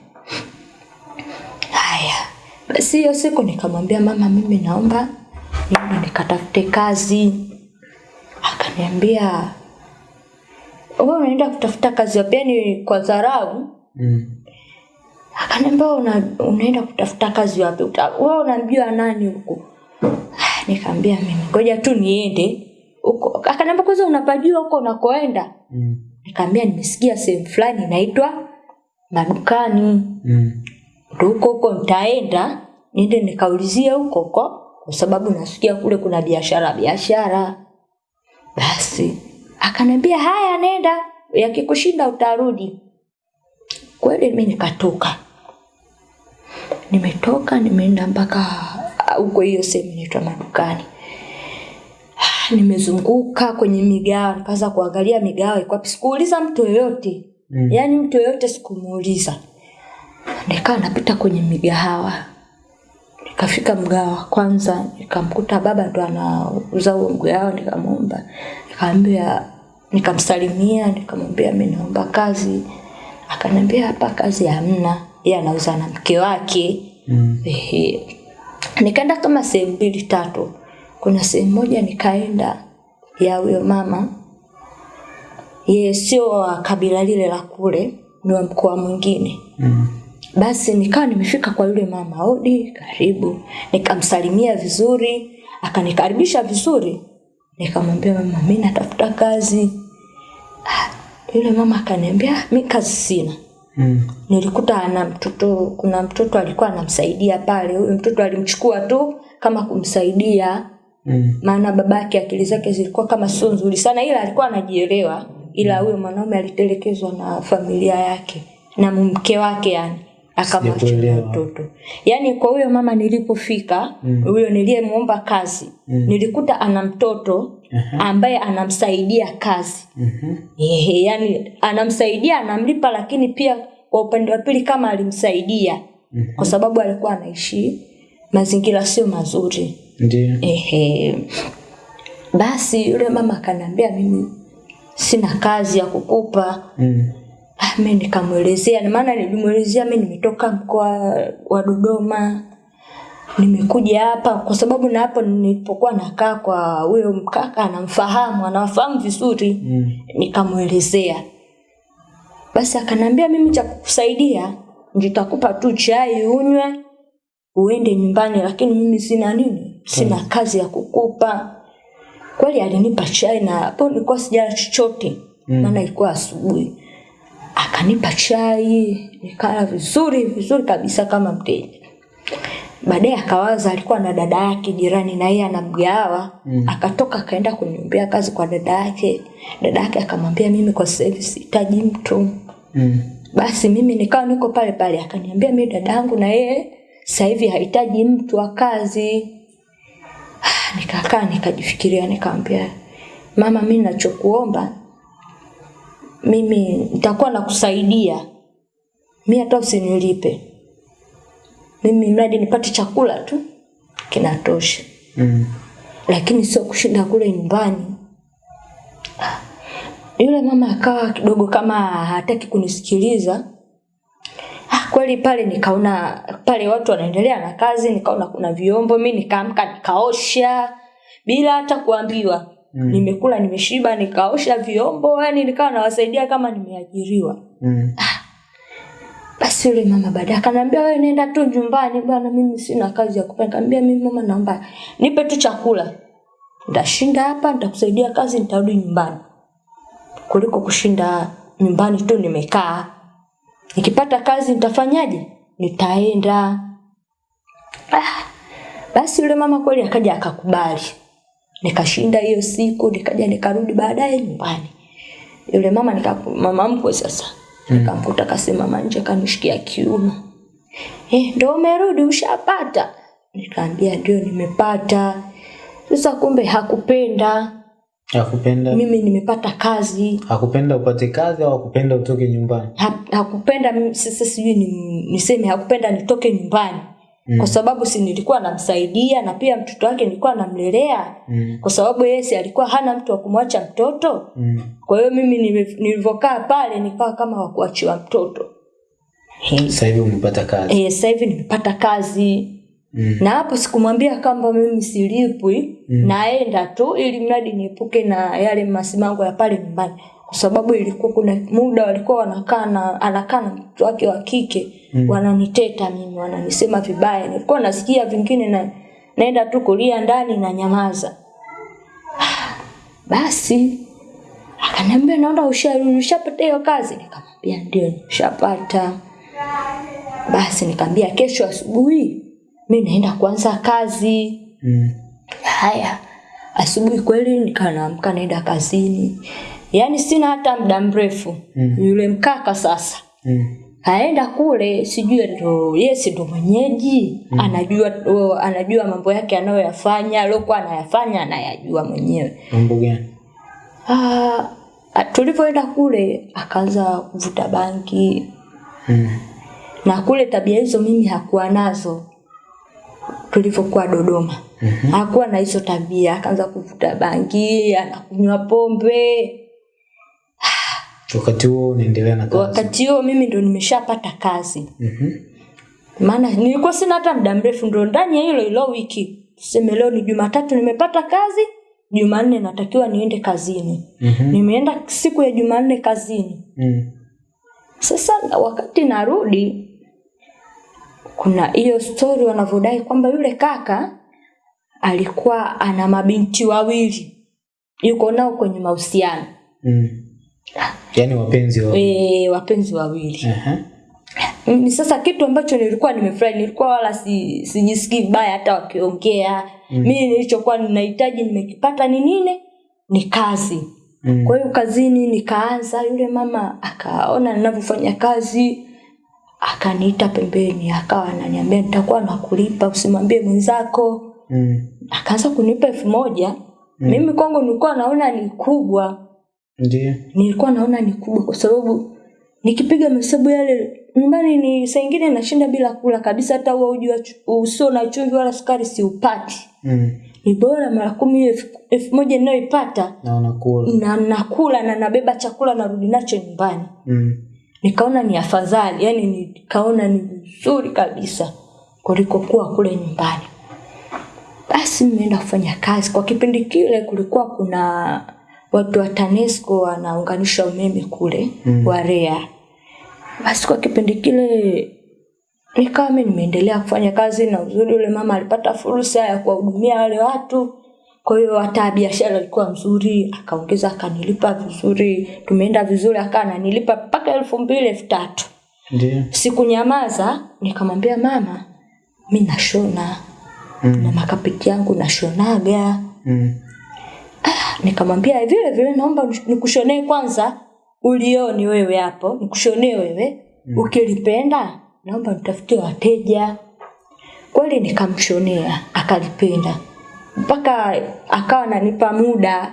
haya basi hiyo siku nikamwambia mama mimi naomba niende nikatafute kazi akaniambia wewe unaenda kutafuta kazi wapi yani kwa dharau
Mm.
akaniambia una, unaenda kutafuta kazi wapi wewe unamjua nani huko? Nikamwambia mimi ngoja tu niende huko akaniambia kwanza unapajua huko unakoenda
Mm.
Nikaambia nimesikia sehemu fulani inaitwa madukani
Mm.
ndo huko huko nitaenda niende nikaulizie huko huko kwa sababu nasikia kule kuna biashara biashara. Basi akaniambia haya nenda yakikushinda utarudi. Kweli mimi nikatoka. Nimetoka nimeenda mpaka huko hiyo sehemu inaitwa madukani nimezunguka kwenye migawa nikaanza kuangalia migawa iko wapi. Sikuuliza mtu yoyote.
Mm.
yaani mtu yoyote sikumuuliza. Nikaa napita kwenye migahawa. Nikafika mgawa wa kwanza nikamkuta baba ndo anauza huo mgao nikamwomba. Nikaambia nikamsalimia nikamwambia mi naomba kazi. Akaniambia hapa kazi hamna. Yeye anauza na mke wake.
Mm.
Nikaenda kama sehemu mbili tatu kuna sehemu moja nikaenda ya huyo mama. Yeye sio wa kabila lile la kule ni wa mkoa mwingine.
Mm.
basi nikawa nimefika kwa yule mama odi karibu. Nikamsalimia vizuri akanikaribisha vizuri. Nikamwambia mama mimi natafuta kazi. Ah, yule mama akaniambia mi kazi sina.
Mm.
nilikuta ana mtoto kuna mtoto alikuwa anamsaidia pale huyo mtoto alimchukua tu kama kumsaidia
Mm.
maana babake akili zake zilikuwa kama sio nzuri sana ila alikuwa anajielewa ila huyo mwanaume alitelekezwa na familia yake na mke wake yani akamwachia mtoto yaani kwa huyo mama nilipofika huyo mm. niliyemwomba kazi mm. nilikuta ana mtoto ambaye anamsaidia kazi
Mhm.
Ehe, yani anamsaidia anamlipa lakini pia kwa upande wa pili kama alimsaidia mm-hmm. kwa sababu alikuwa anaishi mazingira sio mazuri
Ndio.
Ehe. Basi yule mama akaniambia mimi sina kazi ya kukupa.
Mm.
Ah, mimi nikamwelezea, na maana nilimwelezea mimi nimetoka mkoa wa Dodoma nimekuja hapa kwa sababu na hapo nilipokuwa nakaa kwa huyo mkaka anamfahamu, anawafahamu vizuri.
Mm.
Nikamwelezea. Basi akanambia mimi cha kukusaidia nitakupa tu chai unywe uende nyumbani, lakini mimi sina nini, sina kazi ya kukupa. Kweli alinipa chai na hapo nilikuwa sijala chochote, maana ilikuwa asubuhi. Akanipa chai nikala vizuri vizuri kabisa kama mteja. Baadaye akawaza alikuwa na dada yake jirani na yeye ana mgahawa mm. akatoka akaenda kuniombea kazi kwa dada yake. Dada yake akamwambia mimi kwa sasa hivi sihitaji mtu.
Mm.
Basi mimi nikawa niko pale pale, akaniambia mimi dadangu na yeye sasa hivi hahitaji mtu wa kazi. Ah, Nikakaa nikajifikiria, nikamwambia mama, mimi ninachokuomba mimi nitakuwa nakusaidia, mimi hata usinilipe mimi, mradi nipate chakula tu kinatosha,
Mm.
lakini sio kushinda kule nyumbani. Yule mama akawa kidogo kama hataki kunisikiliza. Ah, kweli pale nikaona pale watu wanaendelea na kazi, nikaona kuna vyombo, mi nikaamka nikaosha bila hata kuambiwa. Mm. Nimekula nimeshiba, nikaosha vyombo, yani nikawa nawasaidia kama nimeajiriwa.
Mm.
Basi yule mama baadaye akaniambia wewe nenda tu nyumbani bwana, mimi sina kazi ya kufanya. Nikamwambia mimi mama, naomba nipe tu chakula, ndashinda hapa, nitakusaidia kazi, nitarudi nyumbani kuliko kushinda nyumbani tu nimekaa. Nikipata kazi nitafanyaje? Nitaenda. Ah, basi yule mama kweli akaja akakubali. Nikashinda hiyo siku, nikaja nikarudi baadaye nyumbani. Yule mama nika mama mkwe sasa. Nikamkuta kasimama nje kanishikia kiuno. Eh, ndio umerudi ushapata? nikaambia ndio nimepata. Sasa kumbe hakupenda.
Hakupenda
Mimi nimepata kazi.
hakupenda upate kazi au hakupenda utoke nyumbani?
Ha- hakupenda sasa sijui ni, niseme hakupenda nitoke nyumbani mm. kwa sababu si nilikuwa namsaidia na pia mtoto wake nilikuwa namlelea
Mm.
kwa sababu yeye si alikuwa hana mtu wa kumwacha mtoto
Mm.
kwa hiyo mimi nilivyokaa pale nikawa kama wa kuachiwa mtoto.
Sasa hivi umepata kazi.
Eh, sasa hivi nimepata kazi
Mm.
na hapo sikumwambia kwamba mimi silipwi. Mm. naenda tu ili mradi niepuke na yale masimango ya pale nyumbani. Kwa sababu ilikuwa kuna muda walikuwa wanakaa na anakaa na mtu wake wa kike. Mm. wananiteta mimi wananisema vibaya. Nilikuwa nasikia vingine na naenda tu kulia ndani na nyamaza. Basi akaniambia naona ushauri ushapata hiyo kazi. Nikamwambia ndio nishapata. Basi nikamwambia kesho asubuhi mi naenda kuanza kazi
Mm.
haya asubuhi kweli nikawa naamka naenda kazini yaani sina hata muda mrefu mm. yule mkaka sasa
Mm.
aenda kule sijui ndo yesi ndo mwenyeji mm. anajua o, anajua mambo yake anayoyafanya aliokuwa anayafanya anayajua mwenyewe
Mambo gani?
Ah, ah, tulivyoenda kule akaanza kuvuta banki
Mm.
na kule tabia hizo mimi hakuwa nazo tulivyokuwa Dodoma. Mm-hmm. Hakuwa na hizo tabia, akaanza kuvuta bangi, anakunywa pombe.
Wakati huo unaendelea na kazi.
Wakati huo mimi ndo nimeshapata kazi,
Mhm.
maana nilikuwa sina hata muda mrefu, ndo ndani ya hilo hilo wiki, tuseme leo ni Jumatatu nimepata kazi, Jumanne natakiwa niende kazini.
mm -hmm.
Nimeenda siku ya Jumanne kazini.
Mm.
Sasa wakati narudi, kuna hiyo story wanavyodai kwamba yule kaka alikuwa ana mabinti wawili, yuko nao kwenye mahusiano
Mm. yani wapenzi wa.
e, wapenzi wawili.
uh
Ni sasa kitu ambacho nilikuwa nimefurahi, nilikuwa wala si, sijisikii vibaya hata wakiongea mm. Mimi nilichokuwa ninahitaji nimekipata ni nini? Ni kazi.
Mm.
Kwa hiyo kazini nikaanza, yule mama akaona ninavyofanya kazi, akaniita pembeni akawa ananiambia nitakuwa nakulipa usimwambie mwenzako
Mm.
akaanza kunipa elfu moja mm. mimi kwangu nilikuwa naona ni kubwa
Ndio.
nilikuwa naona ni kubwa kwa sababu nikipiga mahesabu yale nyumbani ni saa ingine nashinda bila kula kabisa hata huo uji usio na chumvi wala sukari siupati
Mm.
ni bora mara kumi elfu- moja ninayoipata
Na unakula.
na nakula na nabeba chakula narudi nacho nyumbani
Mm.
Nikaona ni afadhali yani nikaona ni vizuri kabisa kuliko kuwa kule nyumbani. Basi nimeenda kufanya kazi. Kwa kipindi kile kulikuwa kuna watu wa tanesco wanaunganisha umeme kule mm. wa rea. Basi kwa kipindi kile nikawa mi nimeendelea kufanya kazi na uzuri ule mama alipata fursa ya kuwahudumia wale watu kwa hiyo hata biashara ilikuwa mzuri akaongeza akanilipa vizuri. Tumeenda vizuri akana ananilipa mpaka elfu mbili elfu tatu. Sikunyamaza nikamwambia mama mi nashona.
Mm.
na makapiki yangu nashonaga.
Mm.
Ah, nikamwambia vile vile naomba nikushonee kwanza. Ulioni wewe hapo nikushonee wewe. Mm. ukilipenda naomba nitafutie wateja. Kweli nikamshonea akalipenda mpaka akawa ananipa muda.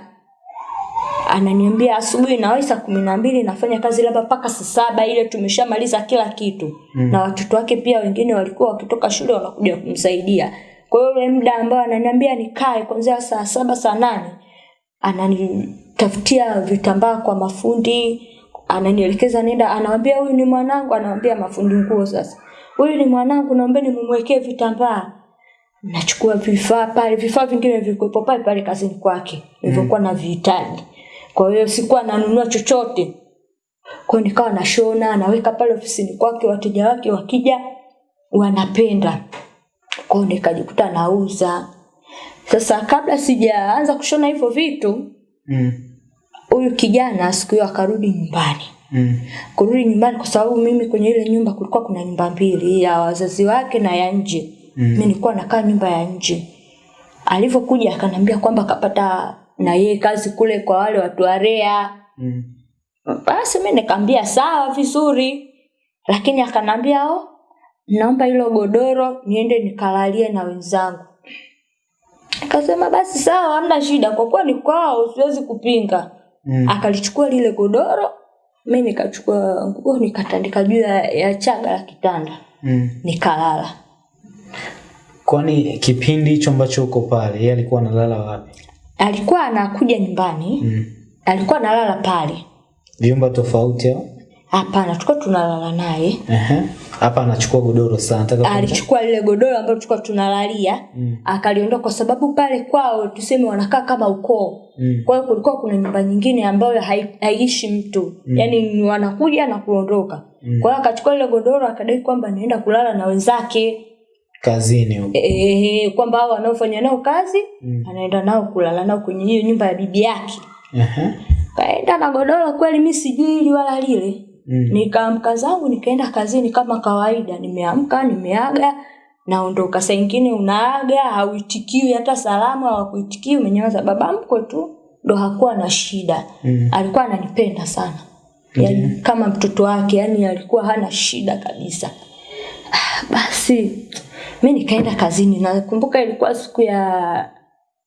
Ananiambia asubuhi nawai saa kumi na mbili nafanya kazi labda mpaka saa saba ile tumeshamaliza kila kitu. Mm. na watoto wake pia wengine walikuwa wakitoka shule wanakuja kumsaidia. Kwa hiyo ule muda ambao ananiambia nikae kuanzia saa saba saa nane ananitafutia vitambaa kwa mafundi ananielekeza nenda anawambia huyu ni mwanangu anawambia mafundi nguo sasa. Huyu ni mwanangu naombeni mumwekee vitambaa nachukua vifaa pale vifaa vingine vilikuwepo pale pale kazini kwake nilivyokuwa na vihitaji kwa hiyo sikuwa nanunua chochote. Kwa hiyo nikawa nashona naweka pale ofisini kwake wateja wake wakija wanapenda. Kwa hiyo nikajikuta nauza. Sasa kabla sijaanza kushona hivyo vitu huyu
Mm.
huyu kijana siku hiyo akarudi nyumbani.
Mm.
kurudi nyumbani kwa sababu mimi kwenye ile nyumba kulikuwa kuna nyumba mbili ya wazazi wake na ya nje mm. mimi nilikuwa nakaa nyumba ya nje alivyokuja akaniambia kwamba akapata na yeye kazi kule kwa wale watu wa rea
Mm.
basi mimi nikamwambia sawa vizuri lakini akanambia o naomba hilo godoro niende nikalalie na wenzangu akasema basi sawa hamna shida kwa kuwa ni kwao siwezi kupinga
Mm.
akalichukua lile godoro mi nikachukua nguo nikatandika juu ya, ya chaga la kitanda
Mm.
nikalala
Kwani kipindi hicho ambacho uko pale, yeye alikuwa analala wapi?
alikuwa anakuja nyumbani
Mm.
alikuwa analala pale
Vyumba tofauti au?
hapana tulikuwa tunalala naye
Ehe. Hapa anachukua godoro sana. Nataka
alichukua lile godoro ambalo tulikuwa tunalalia
Mm.
akaliondoa kwa sababu pale kwao tuseme wanakaa kama ukoo
Mm.
kwa hiyo kulikuwa kuna nyumba nyingine ambayo hai- haiishi mtu mm. yaani wanakuja na kuondoka mm. kwa hiyo akachukua lile godoro akadai kwamba anaenda kulala na wenzake
kazini huko.
e, kwamba hao wanaofanya nao kazi
Mm.
anaenda nao kulala nao kwenye hiyo nyumba ya bibi yake
Ehe.
kaenda na godoro kweli mi sijui ili wala lile
Mm.
nikaamka zangu nikaenda kazini kama kawaida nimeamka nimeaga naondoka saa ingine unaaga hauitikiwi hata salamu hawakuitikii umenyamaza baba mkwe tu ndo hakuwa na shida
Mm.
alikuwa ananipenda sana yani, kama mtoto wake yani alikuwa hana shida kabisa Ah, basi mi nikaenda kazini nakumbuka ilikuwa siku ya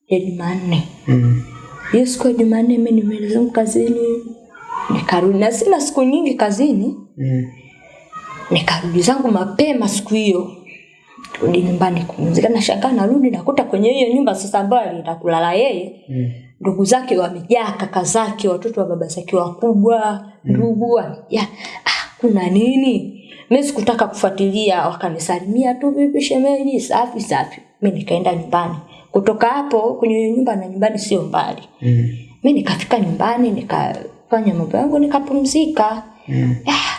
ya jumanne.
Mm.
hiyo siku ya jumanne mi nimeresumu kazini nikarudi. Na sina siku nyingi kazini.
Mm.
nikarudi zangu mapema siku hiyo. Rudi nyumbani kupumzika nashangaa narudi nakuta kwenye hiyo nyumba sasa ambayo alienda kulala yeye.
Mm.
ndugu zake wamejaa kaka zake watoto wa baba zake wakubwa ndugu wamejaa. Ah, kuna nini mi sikutaka kufuatilia wakanisalimia tu vipi shemeji safi safi mi nikaenda nyumbani kutoka hapo kwenye nyumba na nyumbani sio mbali
Mm.
mi nikafika nyumbani nikafanya mambo yangu nikapumzika
Mm.
Ah.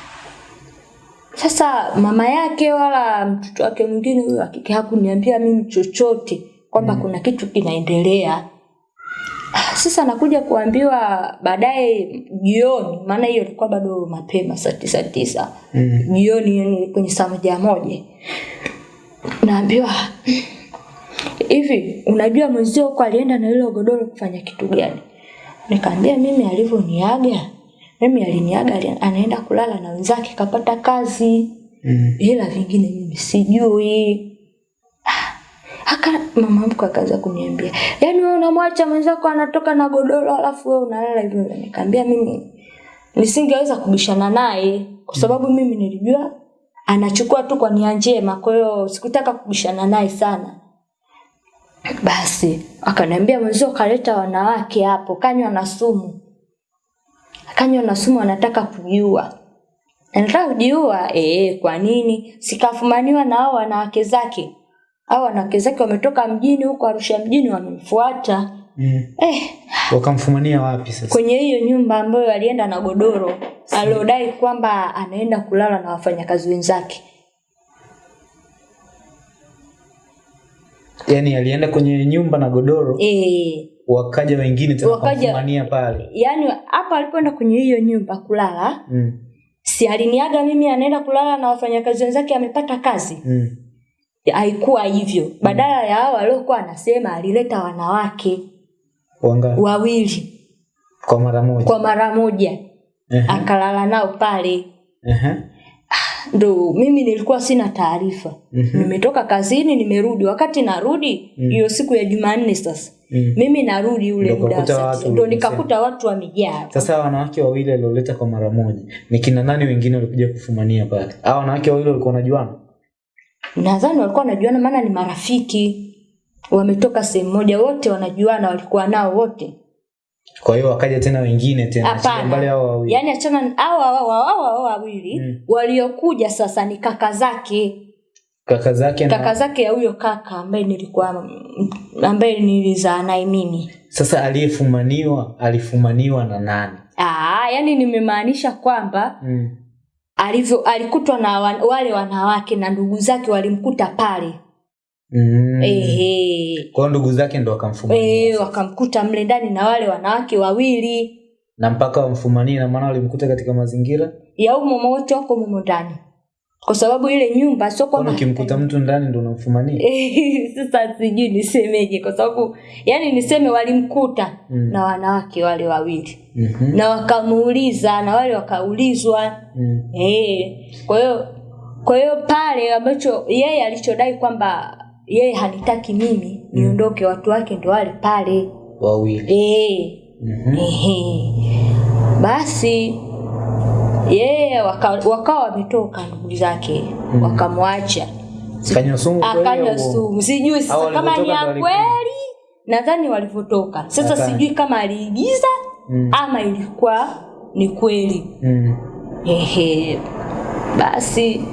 sasa mama yake wala mtoto wake mwingine huyo akike hakuniambia mimi chochote kwamba mm. kuna kitu kinaendelea sasa nakuja kuambiwa baadaye jioni maana hiyo ilikuwa bado mapema saa tisa tisa.
Mm.
jioni kwenye saa moja moja. Naambiwa hivi unajua mwenzio huko alienda na hilo godoro kufanya kitu gani? Nikaambia mimi alivyoniaga mimi aliniaga anaenda kulala na wenzake kapata kazi.
Mm.
ila vingine mimi sijui mama mkwe akaanza kuniambia yaani wewe unamwacha mwenzako anatoka na godoro alafu wewe unalala hivyo? Nikaambia mimi nisingeweza kubishana naye kwa sababu mimi nilijua anachukua tu kwa nia njema kwa hiyo sikutaka kubishana naye sana. Basi akaniambia mwenzio kaleta wanawake hapo kanywa na sumu. Kanywa na sumu anataka kujiua. Anataka kujiua eh kwa nini? Sikafumaniwa na hao wanawake zake hao wanawake zake wametoka mjini huko Arusha mjini wamemfuata.
Mm.
eh.
Wakamfumania wapi sasa?
Kwenye hiyo nyumba ambayo alienda na godoro aliodai kwamba anaenda kulala na wafanyakazi wenzake.
Yaani alienda kwenye nyumba na godoro
eh.
wakaja wengine tena wakamfumania pale.
Yaani hapa alipoenda kwenye hiyo nyumba kulala
mm.
si aliniaga mimi anaenda kulala na wafanyakazi wenzake amepata kazi?
Mm.
Haikuwa hivyo. Badala ya hao waliokuwa anasema alileta wanawake
Wangapi?
wawili.
Kwa mara moja?
Kwa mara moja.
Uh-huh.
akalala nao pale. Ndo mimi nilikuwa sina taarifa.
Mhm.
nimetoka kazini nimerudi. Wakati narudi hiyo siku ya jumanne sasa
Mm.
mimi narudi ule muda ndo nikakuta watu wamejaa.
Sasa wanawake wawili walioleta kwa mara moja ni kina nani wengine walikuja kufumania pale? Hao wanawake wawili walikuwa wanajuana
nadhani walikuwa wanajuana maana ni marafiki. Wametoka sehemu moja wote wanajuana walikuwa nao wote.
Kwa hiyo wakaja tena wengine tena mbali hao wawili.
Yaani achana hao hao hao hao wawili
Mm.
waliokuja sasa ni kaka zake.
Kaka zake na
kaka zake ya huyo kaka ambaye nilikuwa ambaye nilizaa naye mimi.
Sasa aliyefumaniwa alifumaniwa na nani?
Aa, yani nimemaanisha kwamba
mm.
Alivyo alikutwa na wan, wale wanawake na ndugu zake walimkuta pale.
Mm.
ehe.
Kwa ndugu zake ndo wakamfumania
Eh, wakamkuta mle ndani na wale wanawake wawili.
Na mpaka wamfumanie na maana walimkuta katika mazingira?
Ya umo wote wako mumo ndani kwa sababu ile nyumba sio kwamba
ukimkuta mtu ndani ndo unamfumania
sasa sijui nisemeje kwa sababu yani niseme walimkuta
Mm.
na wanawake wale wawili
mm-hmm.
na wakamuuliza na wale wakaulizwa
Mm.
Eh, kwa hiyo kwa hiyo pale ambacho yeye alichodai kwamba yeye hanitaki mimi mm. niondoke watu wake ndo wale pale
wawili
eh
Mhm.
ehe basi wakawa waka- wakawa wametoka ndugu zake. Wakamwacha.
Kanywa sumu
akanywa sumu. Sijui sasa kama ni ya kweli? Nadhani walivyotoka. Sasa sijui kama aliigiza
Mm.
ama ilikuwa ni kweli.
Mm.
Ehe, basi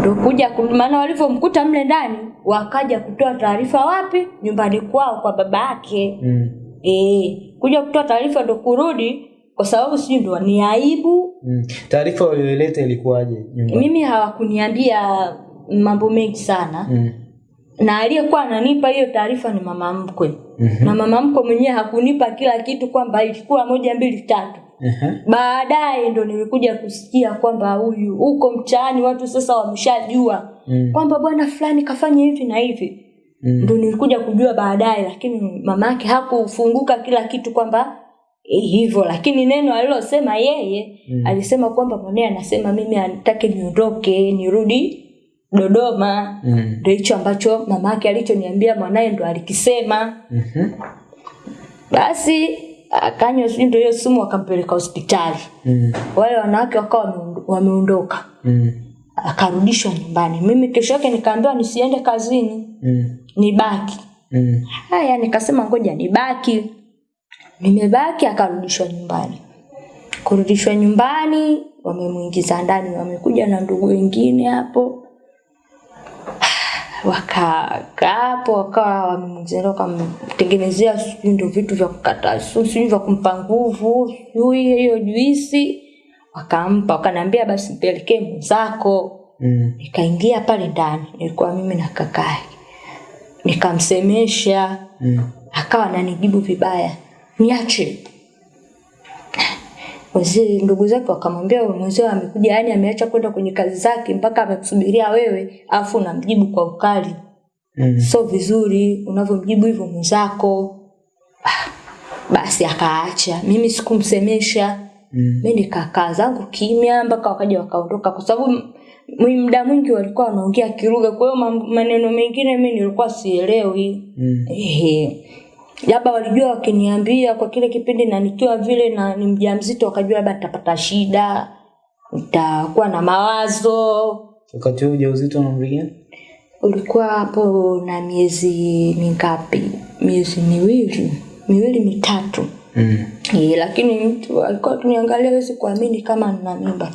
ndo kuja maana walivyomkuta mle ndani wakaja kutoa taarifa wapi? Nyumbani kwao kwa baba yake.
Mm.
eh kuja kutoa taarifa ndo kurudi kwa sababu sijui ndo ni aibu
Mm. taarifa walioileta ilikuwaje
mimi hawakuniambia mambo mengi sana
Mm.
na aliyekuwa ananipa hiyo taarifa ni mama mkwe
mm-hmm.
na mama mkwe mwenyewe hakunipa kila kitu kwamba ilikuwa moja mbili tatu
Ehe.
baadaye ndo nilikuja kusikia kwamba huyu huko mtaani watu sasa wameshajua
Mm.
kwamba bwana fulani kafanya hivi na hivi
Mm.
ndo nilikuja kujua baadaye lakini mama yake hakufunguka kila kitu kwamba hivyo lakini neno alilosema yeye
Mm.
alisema kwamba mwanae anasema mimi anitake niondoke nirudi dodoma ndo Mm. hicho ambacho mama yake alichoniambia mwanaye ndo alikisema
Mhm.
basi akanywa sijui ndo hiyo sumu wakampeleka hospitali
Mm.
wale wanawake wakawa wameondoka
Mm.
akarudishwa nyumbani mimi kesho yake nikaambiwa nisiende kazini
Mm.
nibaki
Mm.
haya nikasema ngoja nibaki nimebaki akarudishwa nyumbani. Kurudishwa nyumbani wamemwingiza ndani wamekuja na ndugu wengine hapo. Wakakaa hapo wakawa wamemzero kamtengenezea sijui ndo vitu vya kukata sijui vya kumpa nguvu sijui hiyo juisi. Wakampa wakaniambia basi mpelekee mwenzako.
Mm.
nikaingia pale ndani nilikuwa mimi na kakae nikamsemesha.
Mm.
akawa ananijibu vibaya niache wazee ndugu zake wakamwambia mzee amekuja yani ameacha kwenda kwenye kazi zake mpaka amekusubiria wewe afu unamjibu kwa ukali
Mm.
so vizuri unavyomjibu hivyo mwenzako Ah, basi akaacha mimi sikumsemesha
Mm.
mi nikakaa zangu kimya mpaka wakaja wakaondoka kwa sababu muda mwingi walikuwa wanaongea Kiruga, kwa hiyo maneno mengine mimi nilikuwa sielewi.
Mm.
Ehe. Labda walijua wakiniambia kwa kile kipindi na nikiwa vile na ni mjamzito, wakajua labda nitapata shida, nitakuwa na mawazo.
Wakati huo ujauzito na umri gani?
Ulikuwa hapo na miezi mingapi? Miezi miwili, miwili mitatu.
Mm.
e, lakini mtu alikuwa tuniangalia wezi kuamini kama nina mimba.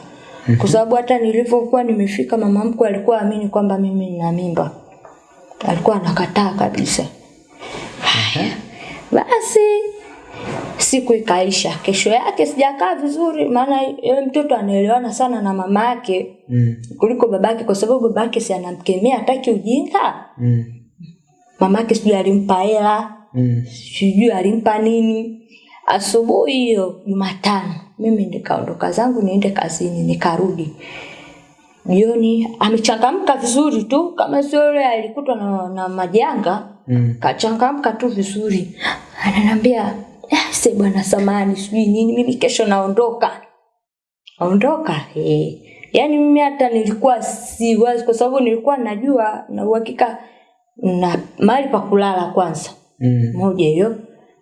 Kwa sababu hata nilivyokuwa nimefika mama mkwe alikuwa amini kwamba mimi nina mimba. Alikuwa anakataa kabisa. Haya. Basi siku ikaisha. Kesho yake sijakaa vizuri maana yule mtoto anaelewana sana na mama yake
Mm.
kuliko babake kwa sababu babake si anamkemea hataki ujinga.
Mm.
Mamake sijui alimpa hela
Mm.
sijui alimpa nini. Asubuhi hiyo Jumatano mimi nikaondoka zangu niende kazini, nikarudi jioni. Amechangamka vizuri tu, kama sio yule alikutwa na, na majanga
Mm.
kachangamka tu vizuri, ananiambia "Eh, se bwana samani sijui nini, mimi kesho naondoka. Ondoka? Eh. Yaani mimi hata nilikuwa siwazi, kwa sababu nilikuwa najua na uhakika na mali pa kulala kwanza.
Mm.
moja hiyo.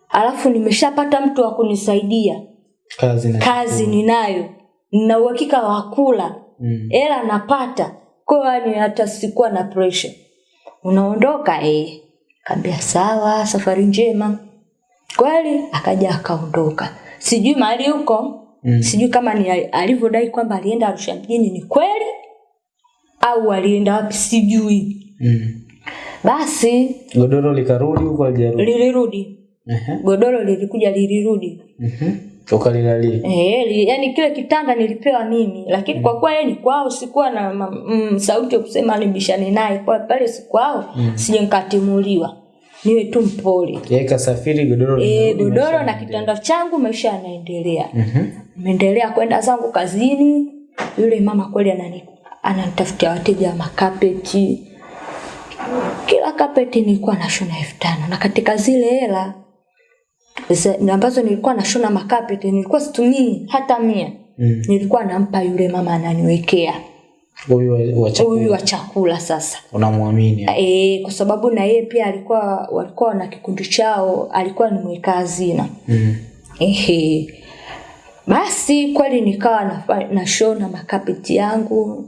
Alafu nimeshapata mtu wa kunisaidia.
Kazi na
kazi ninayo. Nina uhakika wa kula.
Mm.
hela napata. Kwa hiyo yani hata sikuwa na pressure. Unaondoka? Eh kaambia sawa safari njema kweli akaja akaondoka sijui mahali huko
Mm.
sijui kama ni ali- alivyodai kwamba alienda Arusha mjini ni kweli au alienda wapi sijui
Mm.
basi
Godoro likarudi huko alijarudi.
lilirudi
Uh-huh.
godoro lilikuja lilirudi
Mhm. Ukalilalia.
Eh, li- yani kile kitanda nilipewa mimi lakini kwa kuwa yeye ni kwao sikuwa na mm, sauti ya kusema nibishane naye kwa pale sikwao mm. sije nikatimuliwa niwe tu mpole.
Kasafiri godoro e,
godoro na kitanda changu maisha yanaendelea. Nimeendelea mm -hmm. kwenda zangu kazini. Yule mama kweli anani ananitafutia wateja wa makapeti. Kila kapeti nilikuwa nashona elfu tano. Na katika zile hela ambazo nilikuwa nashona makapeti nilikuwa situmii hata mia.
Mm.
nilikuwa nampa yule mama ananiwekea
Huyu wa-
huyu
chakula
wa chakula sasa
unamwamini.
e, kwa sababu na yeye pia alikuwa walikuwa na kikundi chao alikuwa ni mweka hazina
Mm.
Ehe. Basi kweli nikawa nafa- nashona makapeti yangu,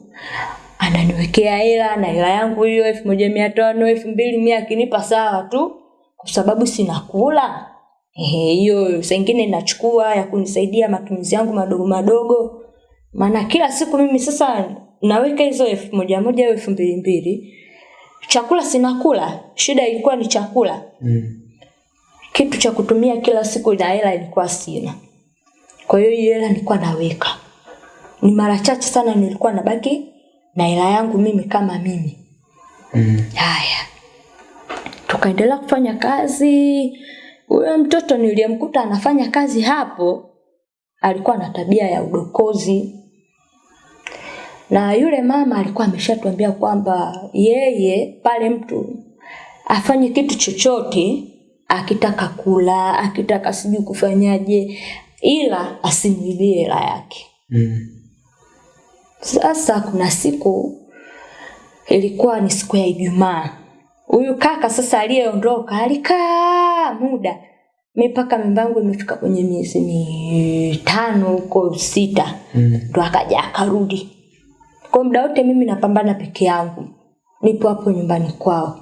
ananiwekea hela na hela yangu hiyo elfu moja mia tano elfu mbili mia akinipa sawa tu, kwa sababu sina kula. Ehe, hiyo saingine nachukua ya kunisaidia matumizi yangu madogo madogo, maana kila siku mimi sasa naweka hizo elfu moja moja au elfu mbili mbili, chakula sina kula, shida ilikuwa ni chakula
Mm.
kitu cha kutumia kila siku na hela ilikuwa sina. Kwa hiyo hiyo hela nilikuwa naweka. Ni mara chache sana nilikuwa nabaki na hela yangu mimi kama mimi.
Mm.
Haya. Tukaendelea kufanya kazi. Huyo mtoto niliyemkuta anafanya kazi hapo alikuwa na tabia ya udokozi. Na yule mama alikuwa ameshatuambia kwamba yeye pale mtu afanye kitu chochote akitaka kula, akitaka sijui kufanyaje ila asimwibie hela yake.
Mm.
Sasa kuna siku ilikuwa ni siku ya Ijumaa. Huyu kaka sasa aliyeondoka alikaa muda mipaka mimbangu imefika kwenye miezi mitano huko sita
Mm.
ndo akaja akarudi. Kwa muda wote mimi napambana peke yangu, nipo hapo nyumbani kwao.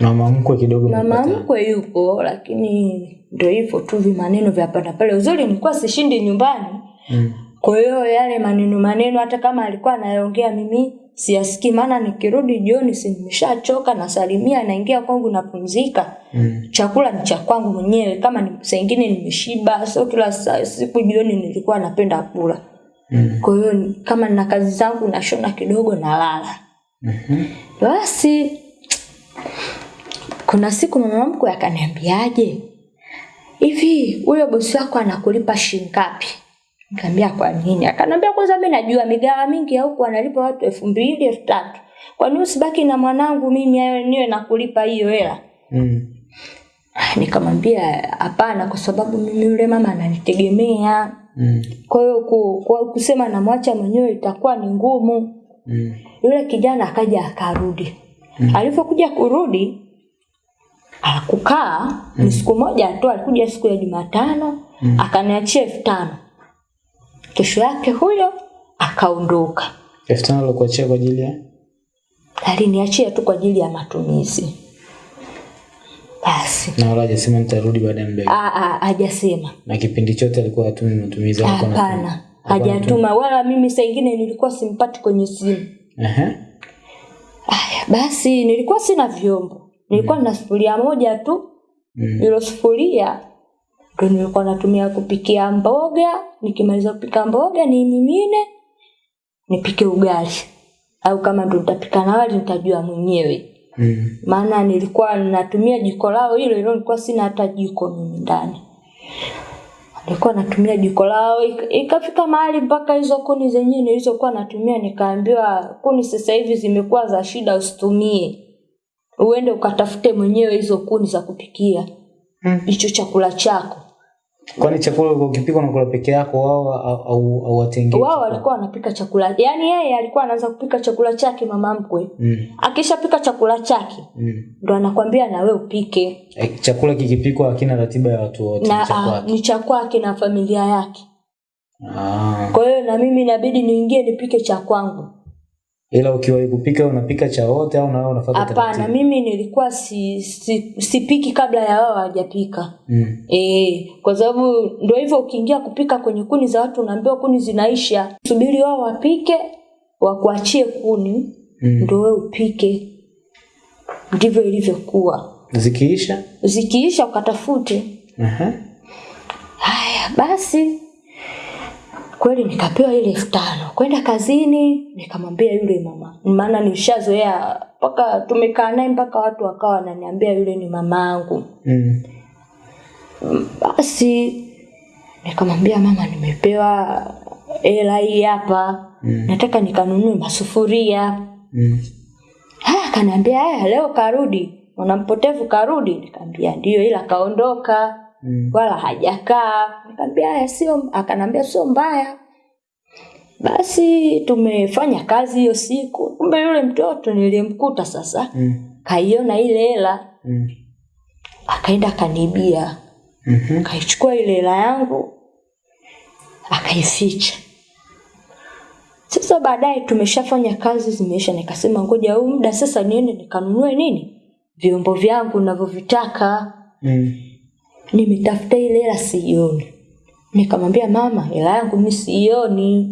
Mama mkwe kidogo
Mama mkwe yupo, lakini ndio hivyo tu vimaneno vya hapa na pale. Uzuri nilikuwa sishindi nyumbani,
Mm.
kwa hiyo yale maneno maneno hata kama alikuwa anayaongea mimi siyasikii, maana nikirudi jioni si nimeshachoka, nasalimia, naingia kwangu napumzika.
Mm.
Chakula ni cha kwangu mwenyewe, kama ni saa ingine nimeshiba, sio kila saa, siku jioni nilikuwa napenda kula.
Mm.
Kwa hiyo kama nina kazi zangu nashona kidogo nalala.
-hmm.
Basi kuna siku mama mkwe akaniambiaje, hivi huyo bosi wako anakulipa shilingi ngapi? Nikamwambia kwa nini? Akaniambia kwanza, mimi najua migawa mingi ya huku analipa watu elfu mbili elfu tatu kwa nini usibaki na mwanangu mimi ayo niwe nakulipa hiyo hela?
Mm.
Nikamwambia hapana, kwa sababu mimi yule mama ananitegemea.
Mm.
Kwa hiyo ku, kwa kusema namwacha mwenyewe itakuwa ni ngumu.
Mm.
yule kijana akaja akarudi mm. Alipokuja kurudi akukaa mm. ni siku moja tu alikuja siku ya jumatano mm. akaniachia elfu tano kesho yake huyo akaondoka
elfu tano alikuachia kwa ajili ya
aliniachia tu kwa ajili ya matumizi basi.
Na wala hajasema nitarudi baada ya muda
Ah, ah, hajasema.
Na kipindi chote alikuwa hatumi matumizi
hapana. hajatuma wala mimi saa ingine nilikuwa simpati kwenye simu. Aya basi nilikuwa sina vyombo. Nilikuwa mm. na sufuria moja tu.
Mm.
ilo sufuria ndo nilikuwa natumia kupikia mboga. Nikimaliza kupika mboga nimimine nipike ugali. Au kama ndo nitapika na wali nitajua mwenyewe
Mm.
maana nilikuwa natumia jiko lao hilo hilo nilikuwa sina hata jiko mimi ndani nilikuwa natumia jiko lao ikafika mahali mpaka hizo kuni zenyewe nilizokuwa natumia nikaambiwa kuni sasa hivi zimekuwa za shida usitumie uende ukatafute mwenyewe hizo kuni za kupikia hicho Mm. chakula chako
kwani chakula ukipika unakula peke yako wao au au, watengee
wao walikuwa wanapika chakula yaani yeye alikuwa anaanza kupika chakula chake mama mkwe
mm.
akishapika chakula chake
Mm.
ndo anakwambia na we upike
E, chakula kikipikwa hakina ratiba ya watu wote
na
ni cha
ah,
kwake.
ni cha kwake na familia yake
Ah.
kwa hiyo na mimi inabidi niingie nipike cha kwangu
ila ukiwahi kupika unapika cha wote au na unafata unafuata
hapana mimi nilikuwa si, si, sipiki kabla ya wao hawajapika.
Mm.
E, kwa sababu ndio hivyo ukiingia kupika kwenye kuni za watu unaambiwa kuni zinaisha. Subiri wao wapike wakuachie kuni
Mm.
ndo we upike. Ndivyo ilivyokuwa.
Zikiisha?
Zikiisha ukatafute.
Aha.
haya basi kweli nikapewa ile elfu tano. Kwenda kazini nikamwambia yule mama. Maana nishazoea mpaka tumekaa naye mpaka watu wakawa wananiambia yule ni mama yangu.
Mm.
basi nikamwambia mama nimepewa hela hii hapa.
Mm.
nataka nikanunue masufuria.
Mm.
haya akaniambia haya leo karudi. Mwanampotevu karudi. Nikamwambia ndio ila kaondoka
Mm.
wala hajakaa nikamwambia haya sio akanambia sio mbaya basi tumefanya kazi hiyo siku kumbe yule mtoto niliyemkuta sasa
Mm.
kaiona ile hela
Mm.
akaenda akanibia
Mhm.
kaichukua ile hela yangu akaificha sasa baadaye tumeshafanya kazi zimeisha nikasema ngoja huu muda sasa niende nikanunue nini vyombo vyangu navyovitaka
Mm.
Nimetafuta ile hela siioni nikamwambia mama hela yangu mimi siioni